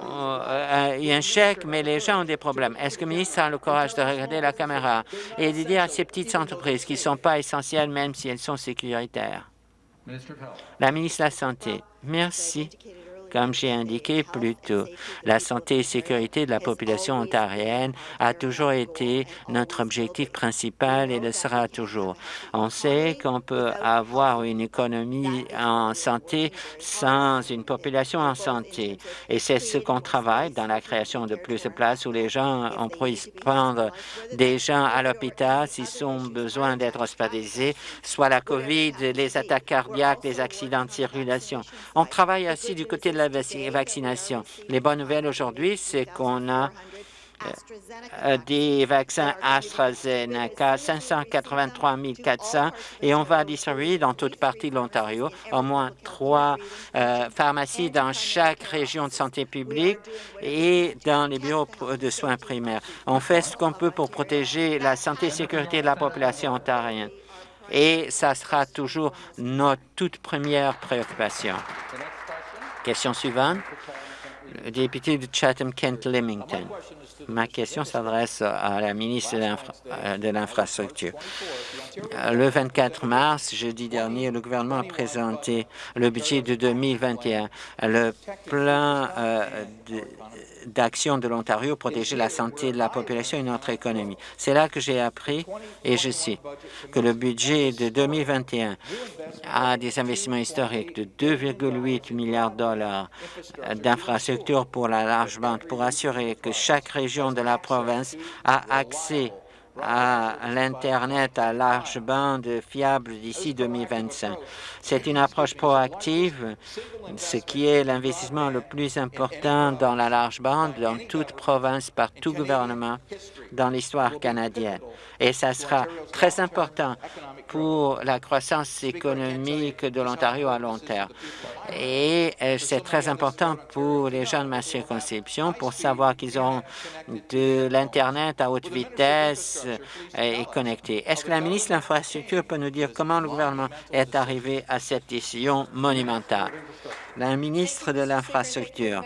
euh, eu un chèque, mais les gens ont des problèmes. Est-ce que le ministre a le courage de regarder la caméra et de dire à ces petites entreprises qui ne sont pas essentielles, même si elles sont sécuritaires? La ministre de la Santé. Merci. Comme j'ai indiqué plus tôt, la santé et sécurité de la population ontarienne a toujours été notre objectif principal et le sera toujours. On sait qu'on peut avoir une économie en santé sans une population en santé. Et c'est ce qu'on travaille dans la création de plus de places où les gens on puisse prendre des gens à l'hôpital s'ils ont besoin d'être hospitalisés, soit la COVID, les attaques cardiaques, les accidents de circulation. On travaille aussi du côté de la vaccination. Les bonnes nouvelles aujourd'hui, c'est qu'on a euh, des vaccins AstraZeneca, 583 400, et on va distribuer dans toute partie de l'Ontario au moins trois euh, pharmacies dans chaque région de santé publique et dans les bureaux de soins primaires. On fait ce qu'on peut pour protéger la santé et sécurité de la population ontarienne et ça sera toujours notre toute première préoccupation. Question suivante. Le député de Chatham-Kent-Limington. Ma question s'adresse à la ministre de l'Infrastructure. Le 24 mars, jeudi dernier, le gouvernement a présenté le budget de 2021. Le plan euh, d'action de l'Ontario protéger la santé de la population et notre économie. C'est là que j'ai appris, et je cite, que le budget de 2021 a des investissements historiques de 2,8 milliards de dollars d'infrastructures pour la large bande pour assurer que chaque région de la province a accès à l'Internet à large bande fiable d'ici 2025. C'est une approche proactive, ce qui est l'investissement le plus important dans la large bande dans toute province par tout gouvernement dans l'histoire canadienne. Et ça sera très important pour la croissance économique de l'Ontario à long terme. Et euh, c'est très important pour les gens de ma circonscription pour savoir qu'ils auront de l'Internet à haute vitesse euh, et connecté. Est-ce que la ministre de l'Infrastructure peut nous dire comment le gouvernement est arrivé à cette décision monumentale? La ministre de l'Infrastructure.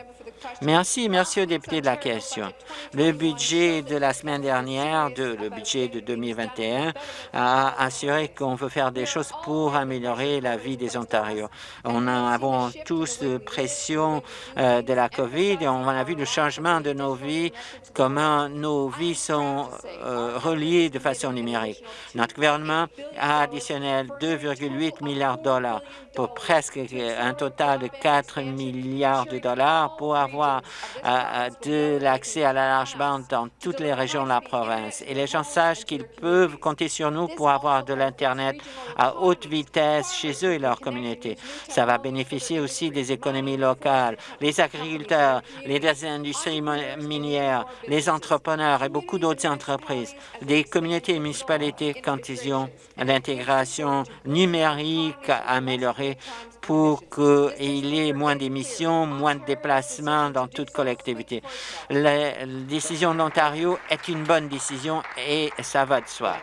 Merci, merci aux députés de la question. Le budget de la semaine dernière, de, le budget de 2021, a assuré qu'on veut faire des choses pour améliorer la vie des Ontariens. On a tous de pression euh, de la COVID et on a vu le changement de nos vies, comment nos vies sont euh, reliées de façon numérique. Notre gouvernement a additionné 2,8 milliards de dollars pour presque un total de 4 milliards de dollars pour avoir euh, de l'accès à la large bande dans toutes les régions de la province. Et les gens sachent qu'ils peuvent compter sur nous pour avoir de l'Internet à haute vitesse chez eux et leur communauté. Ça va bénéficier aussi des économies locales, les agriculteurs, les industries minières, les entrepreneurs et beaucoup d'autres entreprises, des communautés et municipalités quand ils ont l'intégration numérique améliorée pour qu'il y ait moins d'émissions, moins de déplacements dans toute collectivité. La décision de l'Ontario est une bonne décision et ça va de soi.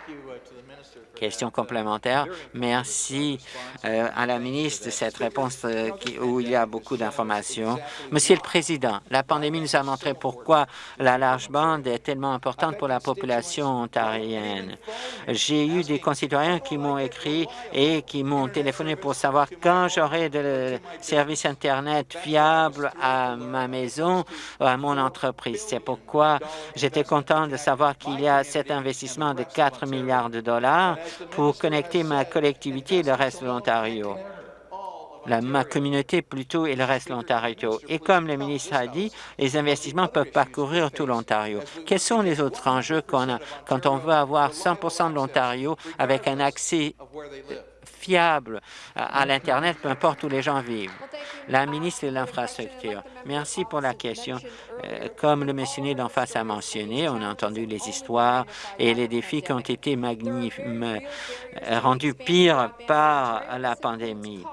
Question complémentaire. Merci euh, à la ministre de cette réponse euh, où il y a beaucoup d'informations. Monsieur le Président, la pandémie nous a montré pourquoi la large bande est tellement importante pour la population ontarienne. J'ai eu des concitoyens qui m'ont écrit et qui m'ont téléphoné pour savoir quand j'aurai de services Internet fiables à ma maison, à mon entreprise. C'est pourquoi j'étais content de savoir qu'il y a cet investissement de 4 milliards de dollars pour connecter ma collectivité et le reste de l'Ontario ma communauté plutôt et le reste de l'Ontario. Et comme le ministre a dit, les investissements peuvent parcourir tout l'Ontario. Quels sont les autres enjeux qu'on a quand on veut avoir 100 de l'Ontario avec un accès fiable à l'Internet, peu importe où les gens vivent. La ministre de l'Infrastructure, merci pour la question. Euh, comme le mentionné d'en face a mentionné, on a entendu les histoires et les défis qui ont été rendus pires par la pandémie.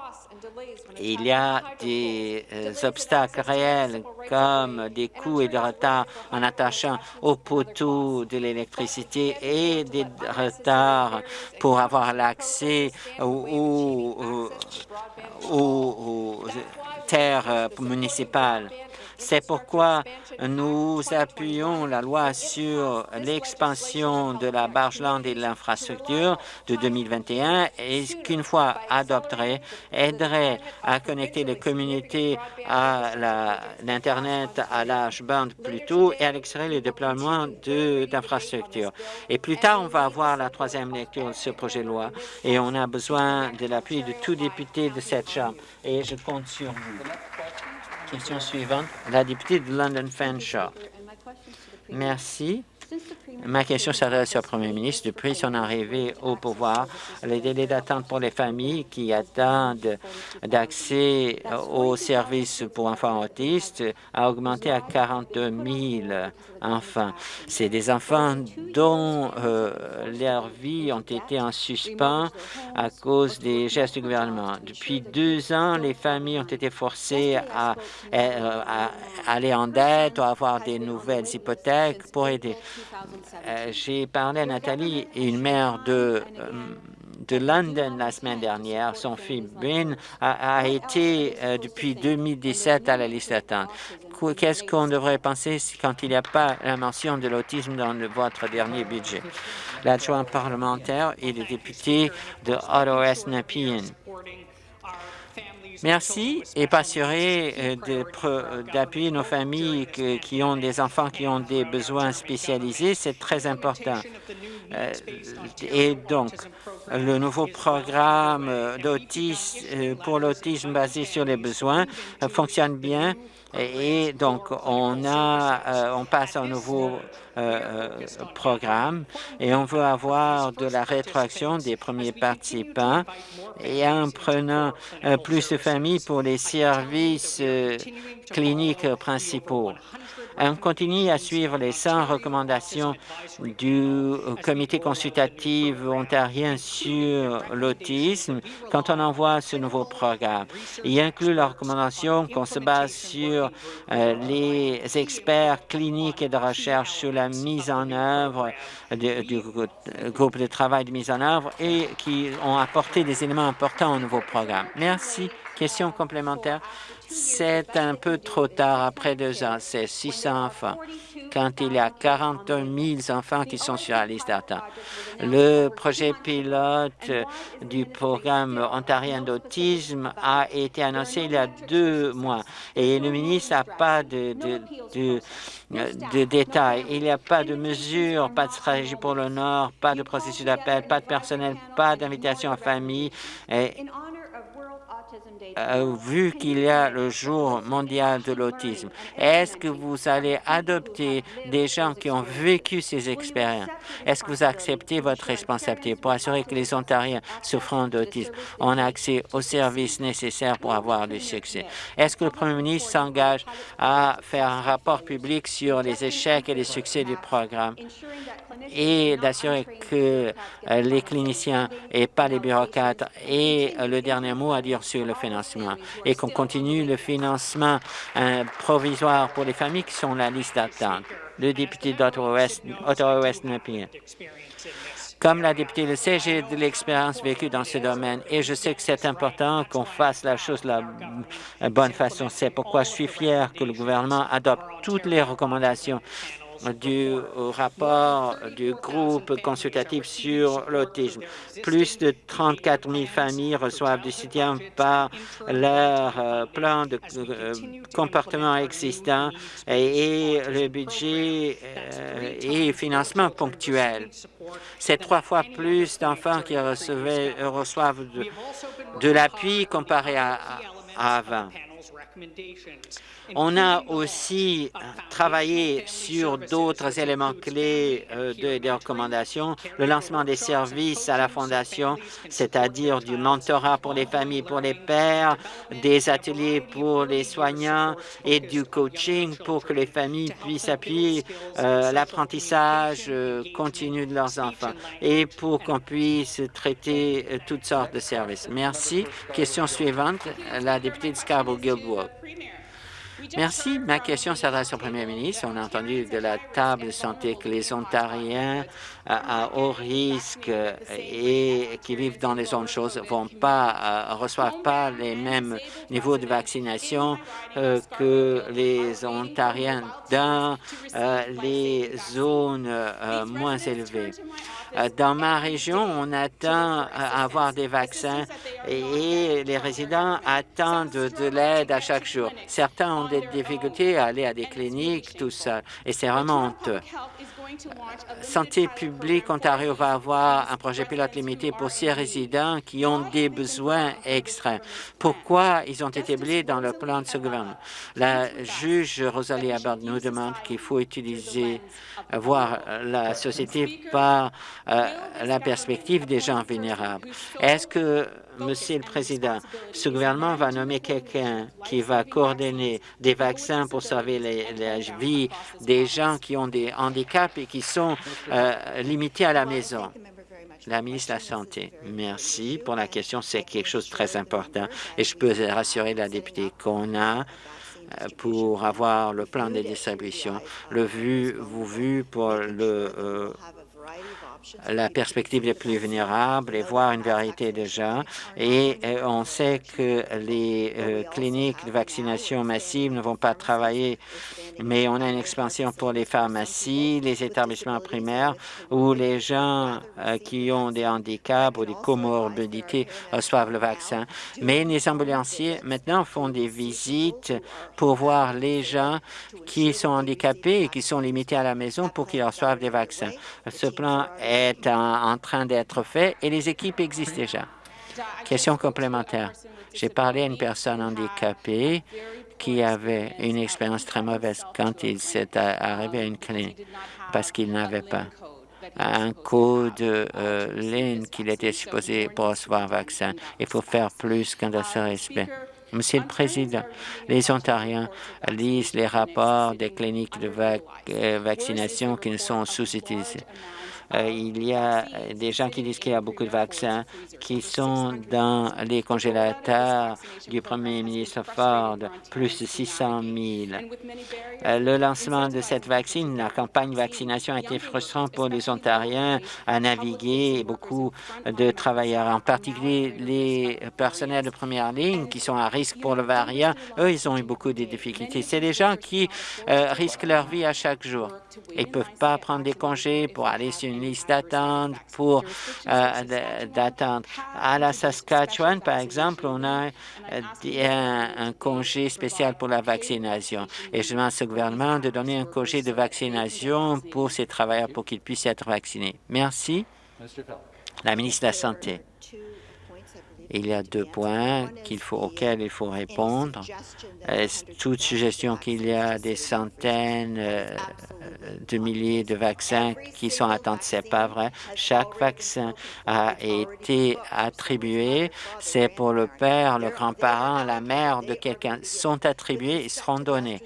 Il y a des euh, obstacles réels comme des coûts et des retards en attachant au poteau de l'électricité et des retards pour avoir l'accès aux, aux, terres municipales. C'est pourquoi nous appuyons la loi sur l'expansion de la barge-lande et de l'infrastructure de 2021 et qu'une fois adoptée, aiderait à connecter les communautés à l'Internet à l'âge bande plus tôt et à accélérer le déploiement d'infrastructures. Et plus tard, on va avoir la troisième lecture de ce projet de loi et on a besoin de l'appui de tout député de cette Chambre et je compte sur vous. Question suivante, la députée de London Fanshawe. Merci. Ma question s'adresse au Premier ministre. Depuis son arrivée au pouvoir, les délais d'attente pour les familles qui attendent d'accès aux services pour enfants autistes a augmenté à 42 000 enfants. C'est des enfants dont euh, leurs vies ont été en suspens à cause des gestes du gouvernement. Depuis deux ans, les familles ont été forcées à, euh, à aller en dette ou à avoir des nouvelles hypothèques pour aider. Euh, j'ai parlé à Nathalie, une mère de, euh, de London la semaine dernière. Son fils Ben a, été euh, depuis 2017 à la liste d'attente. Qu'est-ce qu'on devrait penser quand il n'y a pas la mention de l'autisme dans votre dernier budget? L'adjoint parlementaire et le député de Ottawa-West Nepean. Merci et passerai euh, d'appuyer nos familles qui ont des enfants qui ont des besoins spécialisés. C'est très important. Euh, et donc, le nouveau programme euh, pour l'autisme basé sur les besoins fonctionne bien et donc, on, a, on passe un nouveau programme et on veut avoir de la rétroaction des premiers participants et en prenant plus de familles pour les services cliniques principaux. On continue à suivre les 100 recommandations du comité consultatif ontarien sur l'autisme quand on envoie ce nouveau programme. Il inclut la recommandation qu'on se base sur euh, les experts cliniques et de recherche sur la mise en œuvre du groupe de travail de mise en œuvre et qui ont apporté des éléments importants au nouveau programme. Merci. Question complémentaire. C'est un peu trop tard après deux ans. C'est 600 enfants quand il y a 41 000 enfants qui sont sur la liste d'attente. Le projet pilote du programme ontarien d'autisme a été annoncé il y a deux mois et le ministre n'a pas de, de, de, détails. Il n'y a pas de mesures, pas de stratégie pour le Nord, pas de processus d'appel, pas de personnel, pas d'invitation à famille. Vu qu'il y a le jour mondial de l'autisme, est-ce que vous allez adopter des gens qui ont vécu ces expériences? Est-ce que vous acceptez votre responsabilité pour assurer que les Ontariens souffrant d'autisme ont accès aux services nécessaires pour avoir du succès? Est-ce que le Premier ministre s'engage à faire un rapport public sur les échecs et les succès du programme? Et d'assurer que euh, les cliniciens et pas les bureaucrates aient le dernier mot à dire sur le financement et qu'on continue le financement euh, provisoire pour les familles qui sont la liste d'attente. Le député d'Ottawa-West, Ottawa-West comme la députée le sait, j'ai de l'expérience vécue dans ce domaine et je sais que c'est important qu'on fasse la chose de la bonne façon. C'est pourquoi je suis fier que le gouvernement adopte toutes les recommandations du rapport du groupe consultatif sur l'autisme. Plus de 34 000 familles reçoivent du soutien par leur euh, plan de euh, comportement existant et, le budget euh, et financement ponctuel. C'est trois fois plus d'enfants qui reçoivent de, l'appui comparé à avant. On a aussi travaillé sur d'autres éléments clés euh, des recommandations, le lancement des services à la Fondation, c'est-à-dire du mentorat pour les familles, pour les pères, des ateliers pour les soignants et du coaching pour que les familles puissent appuyer euh, l'apprentissage euh, continu de leurs enfants et pour qu'on puisse traiter toutes sortes de services. Merci. Question suivante, la députée de Scarborough-Guildwood. Merci. Ma question s'adresse au Premier ministre. On a entendu de la table de santé que les Ontariens à, haut risque et qui vivent dans les zones chaudes vont pas euh, reçoivent pas les mêmes niveaux de vaccination euh, que les Ontariens dans euh, les zones moins élevées. Dans ma région, on attend à avoir des vaccins et les résidents attendent de l'aide à chaque jour. Certains des difficultés à aller à des cliniques, tout ça, et c'est vraiment. Santé publique Ontario va avoir un projet pilote limité pour six résidents qui ont des besoins extrêmes. Pourquoi ils ont été oubliés dans le plan de ce gouvernement? La juge Rosalie Abbott nous demande qu'il faut utiliser, voir la société par euh, la perspective des gens vulnérables. Est-ce que Monsieur le Président, ce gouvernement va nommer quelqu'un qui va coordonner des vaccins pour sauver la vie des gens qui ont des handicaps et qui sont euh, limités à la maison. La ministre de la Santé, merci pour la question. C'est quelque chose de très important et je peux rassurer la députée qu'on a euh, pour avoir le plan de distribution, le vu, vous vu pour le euh, la perspective des plus vulnérables et voir une vérité déjà. Et euh, on sait que les euh, cliniques de vaccination massive ne vont pas travailler, mais on a une expansion pour les pharmacies, les établissements primaires où les gens euh, qui ont des handicaps ou des comorbidités reçoivent le vaccin. Mais les ambulanciers maintenant font des visites pour voir les gens qui sont handicapés et qui sont limités à la maison pour qu'ils reçoivent des vaccins. Ce plan est en, train d'être fait et les équipes existent déjà. Question complémentaire. J'ai parlé à une personne handicapée qui avait une expérience très mauvaise quand il s'est arrivé à une clinique parce qu'il n'avait pas un code euh, ligne qu'il était supposé pour recevoir un vaccin. Il faut faire plus qu'un de ce respect. Monsieur le Président, les Ontariens lisent les rapports des cliniques de euh, vaccination qui ne sont sous-utilisées. Euh, il y a des gens qui disent qu'il y a beaucoup de vaccins qui sont dans les congélateurs du premier ministre Ford, plus de 600 000. Euh, le lancement de cette vaccine, la campagne vaccination a été frustrant pour les Ontariens à naviguer et beaucoup de travailleurs, en particulier les personnels de première ligne qui sont à risque pour le variant. Eux, ils ont eu beaucoup de difficultés. C'est des gens qui euh, risquent leur vie à chaque jour. Ils ne peuvent pas prendre des congés pour aller sur une liste d'attente pour euh, d'attendre. À la Saskatchewan, par exemple, on a euh, un, congé spécial pour la vaccination. Et je demande ce gouvernement de donner un congé de vaccination pour ces travailleurs pour qu'ils puissent être vaccinés. Merci. La ministre de la Santé. Il y a deux points faut, auxquels il faut répondre. Toute suggestion qu'il y a des centaines euh, de milliers de vaccins qui sont attendus, c'est pas vrai. Chaque vaccin a été attribué. C'est pour le père, le grand-parent, la mère de quelqu'un sont attribués et seront donnés.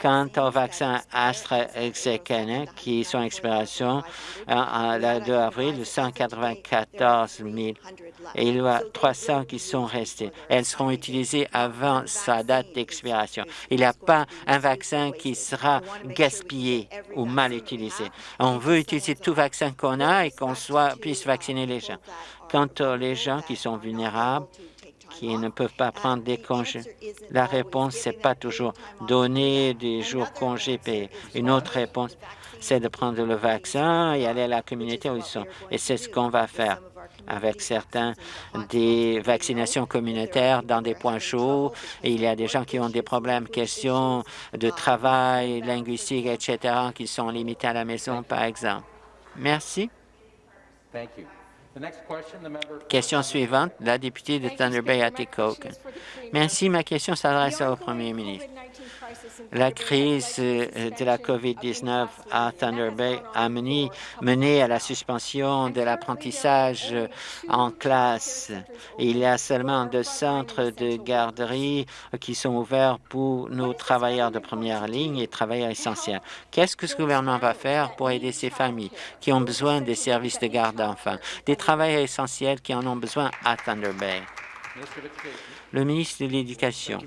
Quant aux vaccins AstraZeneca qui sont en expiration, euh, le 2 avril, 194 000 et il y a 300 qui sont restés. Elles seront utilisées avant sa date d'expiration. Il n'y a pas un vaccin qui sera gaspillé ou mal utilisé. On veut utiliser tout vaccin qu'on a et qu'on puisse vacciner les gens. Quant aux gens qui sont vulnérables, qui ne peuvent pas prendre des congés. La réponse, c'est pas toujours donner des jours congés payés. Une autre réponse, c'est de prendre le vaccin et aller à la communauté où ils sont. Et c'est ce qu'on va faire avec certains des vaccinations communautaires dans des points chauds. Il y a des gens qui ont des problèmes, questions de travail, linguistique, etc., qui sont limités à la maison, par exemple. Merci. Question suivante, la députée de Thunder Bay, Atikokan. Merci. Ma question s'adresse au premier ministre. La crise euh, de la COVID-19 à Thunder Bay a mené, mené à la suspension de l'apprentissage en classe. Il y a seulement deux centres de garderie qui sont ouverts pour nos travailleurs de première ligne et travailleurs essentiels. Qu'est-ce que ce gouvernement va faire pour aider ces familles qui ont besoin des services de garde d'enfants, des travailleurs essentiels qui en ont besoin à Thunder Bay? Le ministre de l'Éducation.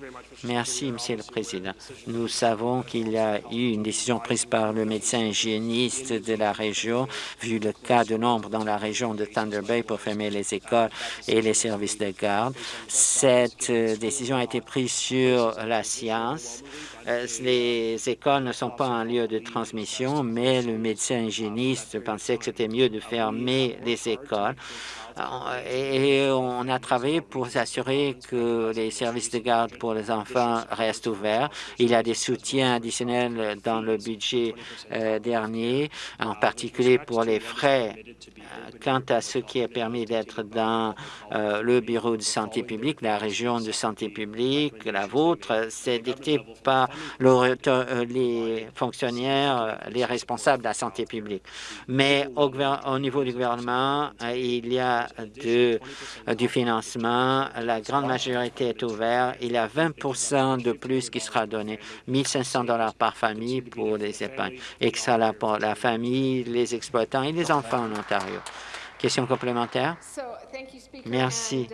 Merci, Monsieur le Président. Nous savons qu'il y a eu une décision prise par le médecin hygiéniste de la région, vu le cas de nombre dans la région de Thunder Bay pour fermer les écoles et les services de garde. Cette euh, décision a été prise sur la science. Euh, les écoles ne sont pas un lieu de transmission, mais le médecin hygiéniste pensait que c'était mieux de fermer les écoles. Euh, et on a travaillé pour s'assurer que les services de garde pour les enfants restent ouverts. Il y a des soutiens additionnels dans le budget euh, dernier, en particulier pour les frais quant à ce qui est permis d'être dans euh, le bureau de santé publique, la région de santé publique, la vôtre, c'est dicté par euh, les fonctionnaires, les responsables de la santé publique. Mais au, au niveau du gouvernement, euh, il y a de, du financement. La grande majorité est ouverte. Il y a 20% de plus qui sera donné, 1 500 par famille pour les épargnes, et que ça pour la famille, les exploitants et les enfants en Ontario. Question complémentaire? Merci.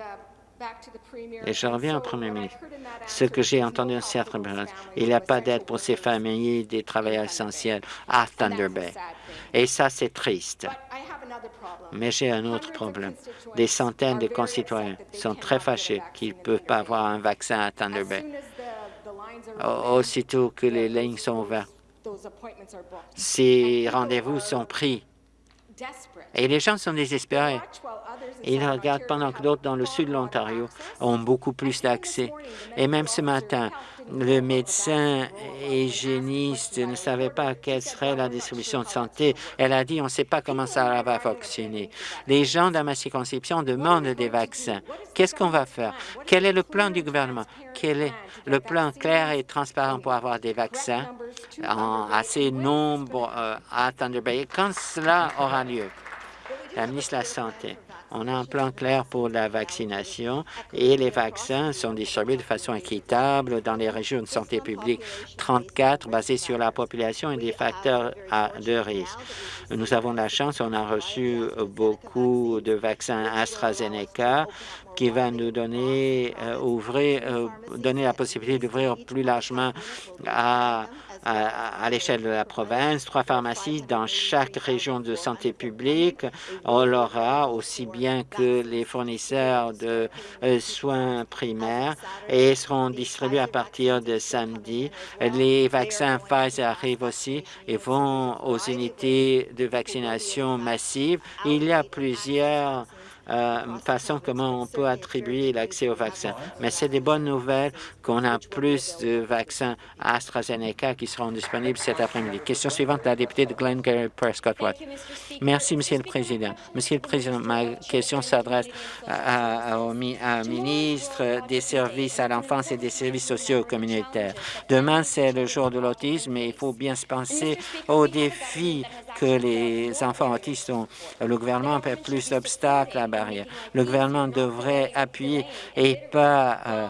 Et je reviens au Premier ministre. Ce que j'ai entendu en certaines il n'y a pas d'aide pour ces familles des travailleurs essentiels à Thunder Bay. Et ça, c'est triste. Mais j'ai un autre problème. Des centaines de concitoyens sont très fâchés qu'ils ne peuvent pas avoir un vaccin à Thunder Bay. Aussitôt que les lignes sont ouvertes, ces rendez-vous sont pris et les gens sont désespérés. Ils regardent pendant que d'autres dans le sud de l'Ontario ont beaucoup plus d'accès. Et même ce matin, le médecin hygiéniste ne savait pas quelle serait la distribution de santé. Elle a dit, on ne sait pas comment ça va fonctionner. Les gens dans ma circonscription demandent des vaccins. Qu'est-ce qu'on va faire? Quel est le plan du gouvernement? Quel est le plan clair et transparent pour avoir des vaccins en assez nombre euh, à Thunder Bay? Quand cela aura lieu? La ministre de la Santé. On a un plan clair pour la vaccination et les vaccins sont distribués de façon équitable dans les régions de santé publique 34 basées sur la population et des facteurs de risque. Nous avons la chance, on a reçu beaucoup de vaccins AstraZeneca qui va nous donner, euh, ouvrir, euh, donner la possibilité d'ouvrir plus largement à à, l'échelle de la province, trois pharmacies dans chaque région de santé publique. On l'aura aussi bien que les fournisseurs de euh, soins primaires et seront distribués à partir de samedi. Les vaccins Pfizer arrivent aussi et vont aux unités de vaccination massive. Il y a plusieurs euh, façon comment on peut attribuer l'accès aux vaccins. Mais c'est des bonnes nouvelles qu'on a plus de vaccins AstraZeneca qui seront disponibles cet après-midi. Question suivante, la députée de Glengarry Prescott Watt. Merci, Monsieur le Président. Monsieur le Président, ma question s'adresse au ministre des Services à l'enfance et des services sociaux communautaires. Demain, c'est le jour de l'autisme et il faut bien se penser aux défis que les enfants autistes ont. Le gouvernement fait plus d'obstacles à Le gouvernement devrait appuyer et pas euh,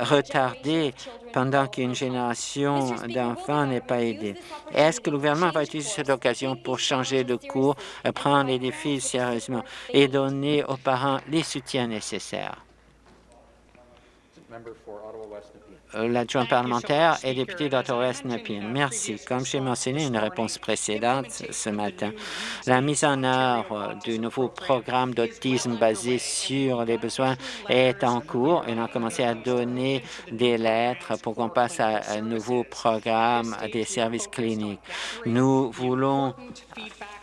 retarder pendant qu'une génération d'enfants n'est pas aidée. Est-ce que le gouvernement va utiliser cette occasion pour changer de cours, prendre les défis sérieusement et donner aux parents les soutiens nécessaires? Euh, l'adjoint parlementaire et député d'Ottawa-West Nepean. Merci. Comme j'ai mentionné une réponse précédente ce matin, la mise en œuvre du nouveau programme d'autisme basé sur les besoins est en cours et on a commencé à donner des lettres pour qu'on passe à un nouveau programme des services cliniques. Nous voulons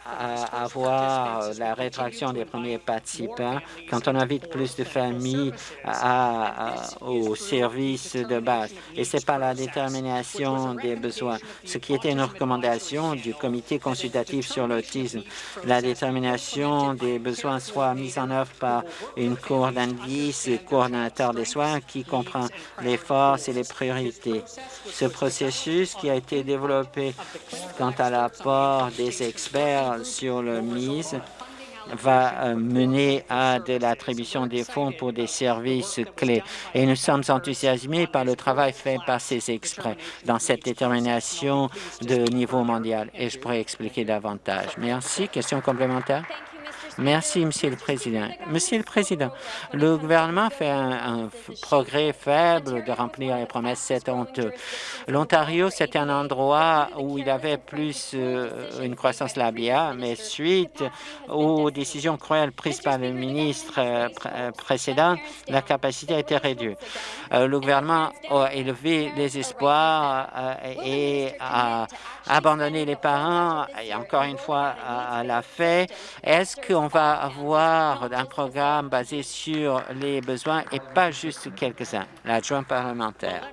à avoir la rétraction des premiers participants quand on invite plus de familles à, au service de base. Et ce n'est pas la détermination des besoins. Ce qui était une recommandation du comité consultatif sur l'autisme, la détermination des besoins soit mise en œuvre par une cour d'indices, coordonnateur des soins qui comprend les forces et les priorités. Ce processus qui a été développé quant à l'apport des experts sur le mise va euh, mener à de l'attribution des fonds pour des services clés. Et nous sommes enthousiasmés par le travail fait par ces experts dans cette détermination de niveau mondial. Et je pourrais expliquer davantage. Merci. Question complémentaire? Merci, Monsieur le Président. Monsieur le Président, le gouvernement fait un, progrès faible de remplir les promesses, c'est honteux. L'Ontario, c'était un endroit où il avait plus euh, une croissance labiale, mais suite aux décisions cruelles prises par le ministre euh, euh, précédent, la capacité a été réduite. le gouvernement a élevé les espoirs et a abandonné les parents, et encore une fois, la fait. Est-ce qu'on on va avoir un programme basé sur les besoins et pas juste quelques-uns. L'adjoint parlementaire.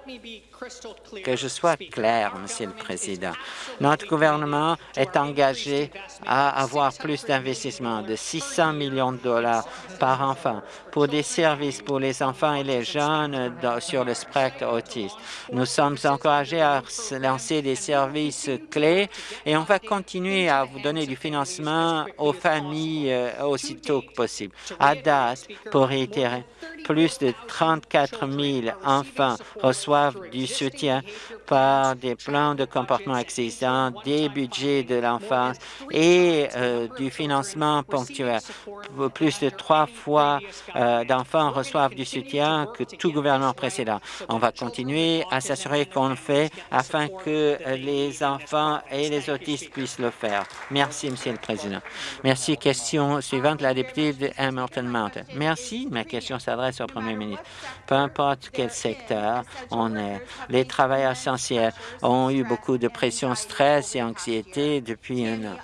Que je sois clair, Monsieur le Président. Notre gouvernement est engagé à avoir plus d'investissements de 600 millions de dollars par enfant pour des services pour les enfants et les jeunes sur le spectre autiste. Nous sommes encouragés à lancer des services clés et on va continuer à vous donner du financement aux familles euh, aussitôt que possible. À date, pour réitérer, plus de 34 000 enfants reçoivent du soutien par des plans de comportement existants, des budgets de l'enfance et euh, du financement ponctuel. Plus de trois fois euh, d'enfants reçoivent du soutien que tout gouvernement précédent. On va continuer à s'assurer qu'on le fait afin que les enfants et les autistes puissent le faire. Merci, Monsieur le Président. Merci. Question suivante, la députée de Hamilton Mountain. Merci. Ma question s'adresse au Premier ministre. Peu importe quel secteur on est, les travailleurs essentiels ont eu beaucoup de pression, stress et anxiété depuis un an.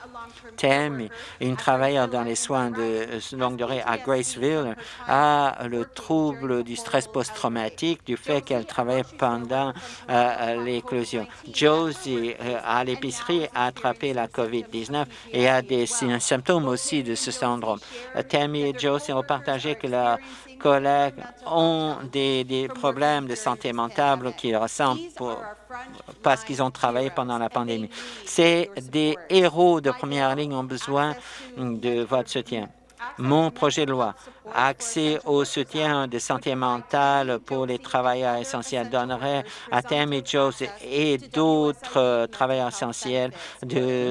Thème, une travailleuse dans les soins de longue durée à Graceville a le trouble du stress post-traumatique du fait qu'elle travaille pendant euh, l'éclosion. Josie, euh, à l'épicerie, a attrapé la COVID-19 et a des symptômes aussi de ce syndrome. Tammy et Josie ont partagé que leur collègues ont des, problèmes de santé mentale qu'ils ressentent parce qu'ils ont travaillé pendant la pandémie. C'est des héros de première ligne ont besoin de votre soutien. Mon projet de loi, accès au soutien de santé mentale pour les travailleurs essentiels, donnerait à Tammy Jones et d'autres travailleurs essentiels de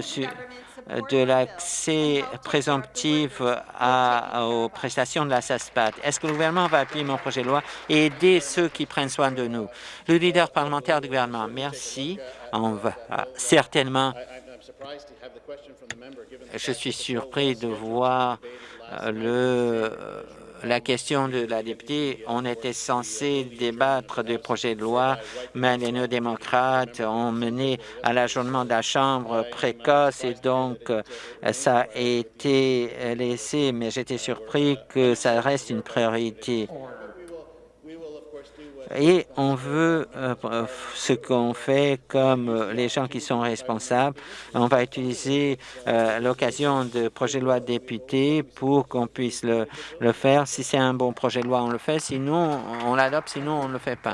de l'accès présomptif aux prestations de la SASPAT. Est-ce que le gouvernement va appuyer mon projet de loi et aider ceux qui prennent soin de nous? Le leader parlementaire du gouvernement, merci. On va certainement... Je suis surpris de voir euh, le la question de la députée, on était censé débattre du projet de loi, mais les néo-démocrates ont mené à l'ajournement de la Chambre précoce et donc euh, ça a été laissé, mais j'étais surpris que ça reste une priorité et on veut euh, ce qu'on fait comme euh, les gens qui sont responsables. On va utiliser euh, l'occasion de projet de loi député pour qu'on puisse le, le faire. Si c'est un bon projet de loi, on le fait. Sinon, on l'adopte. Sinon, on ne le fait pas.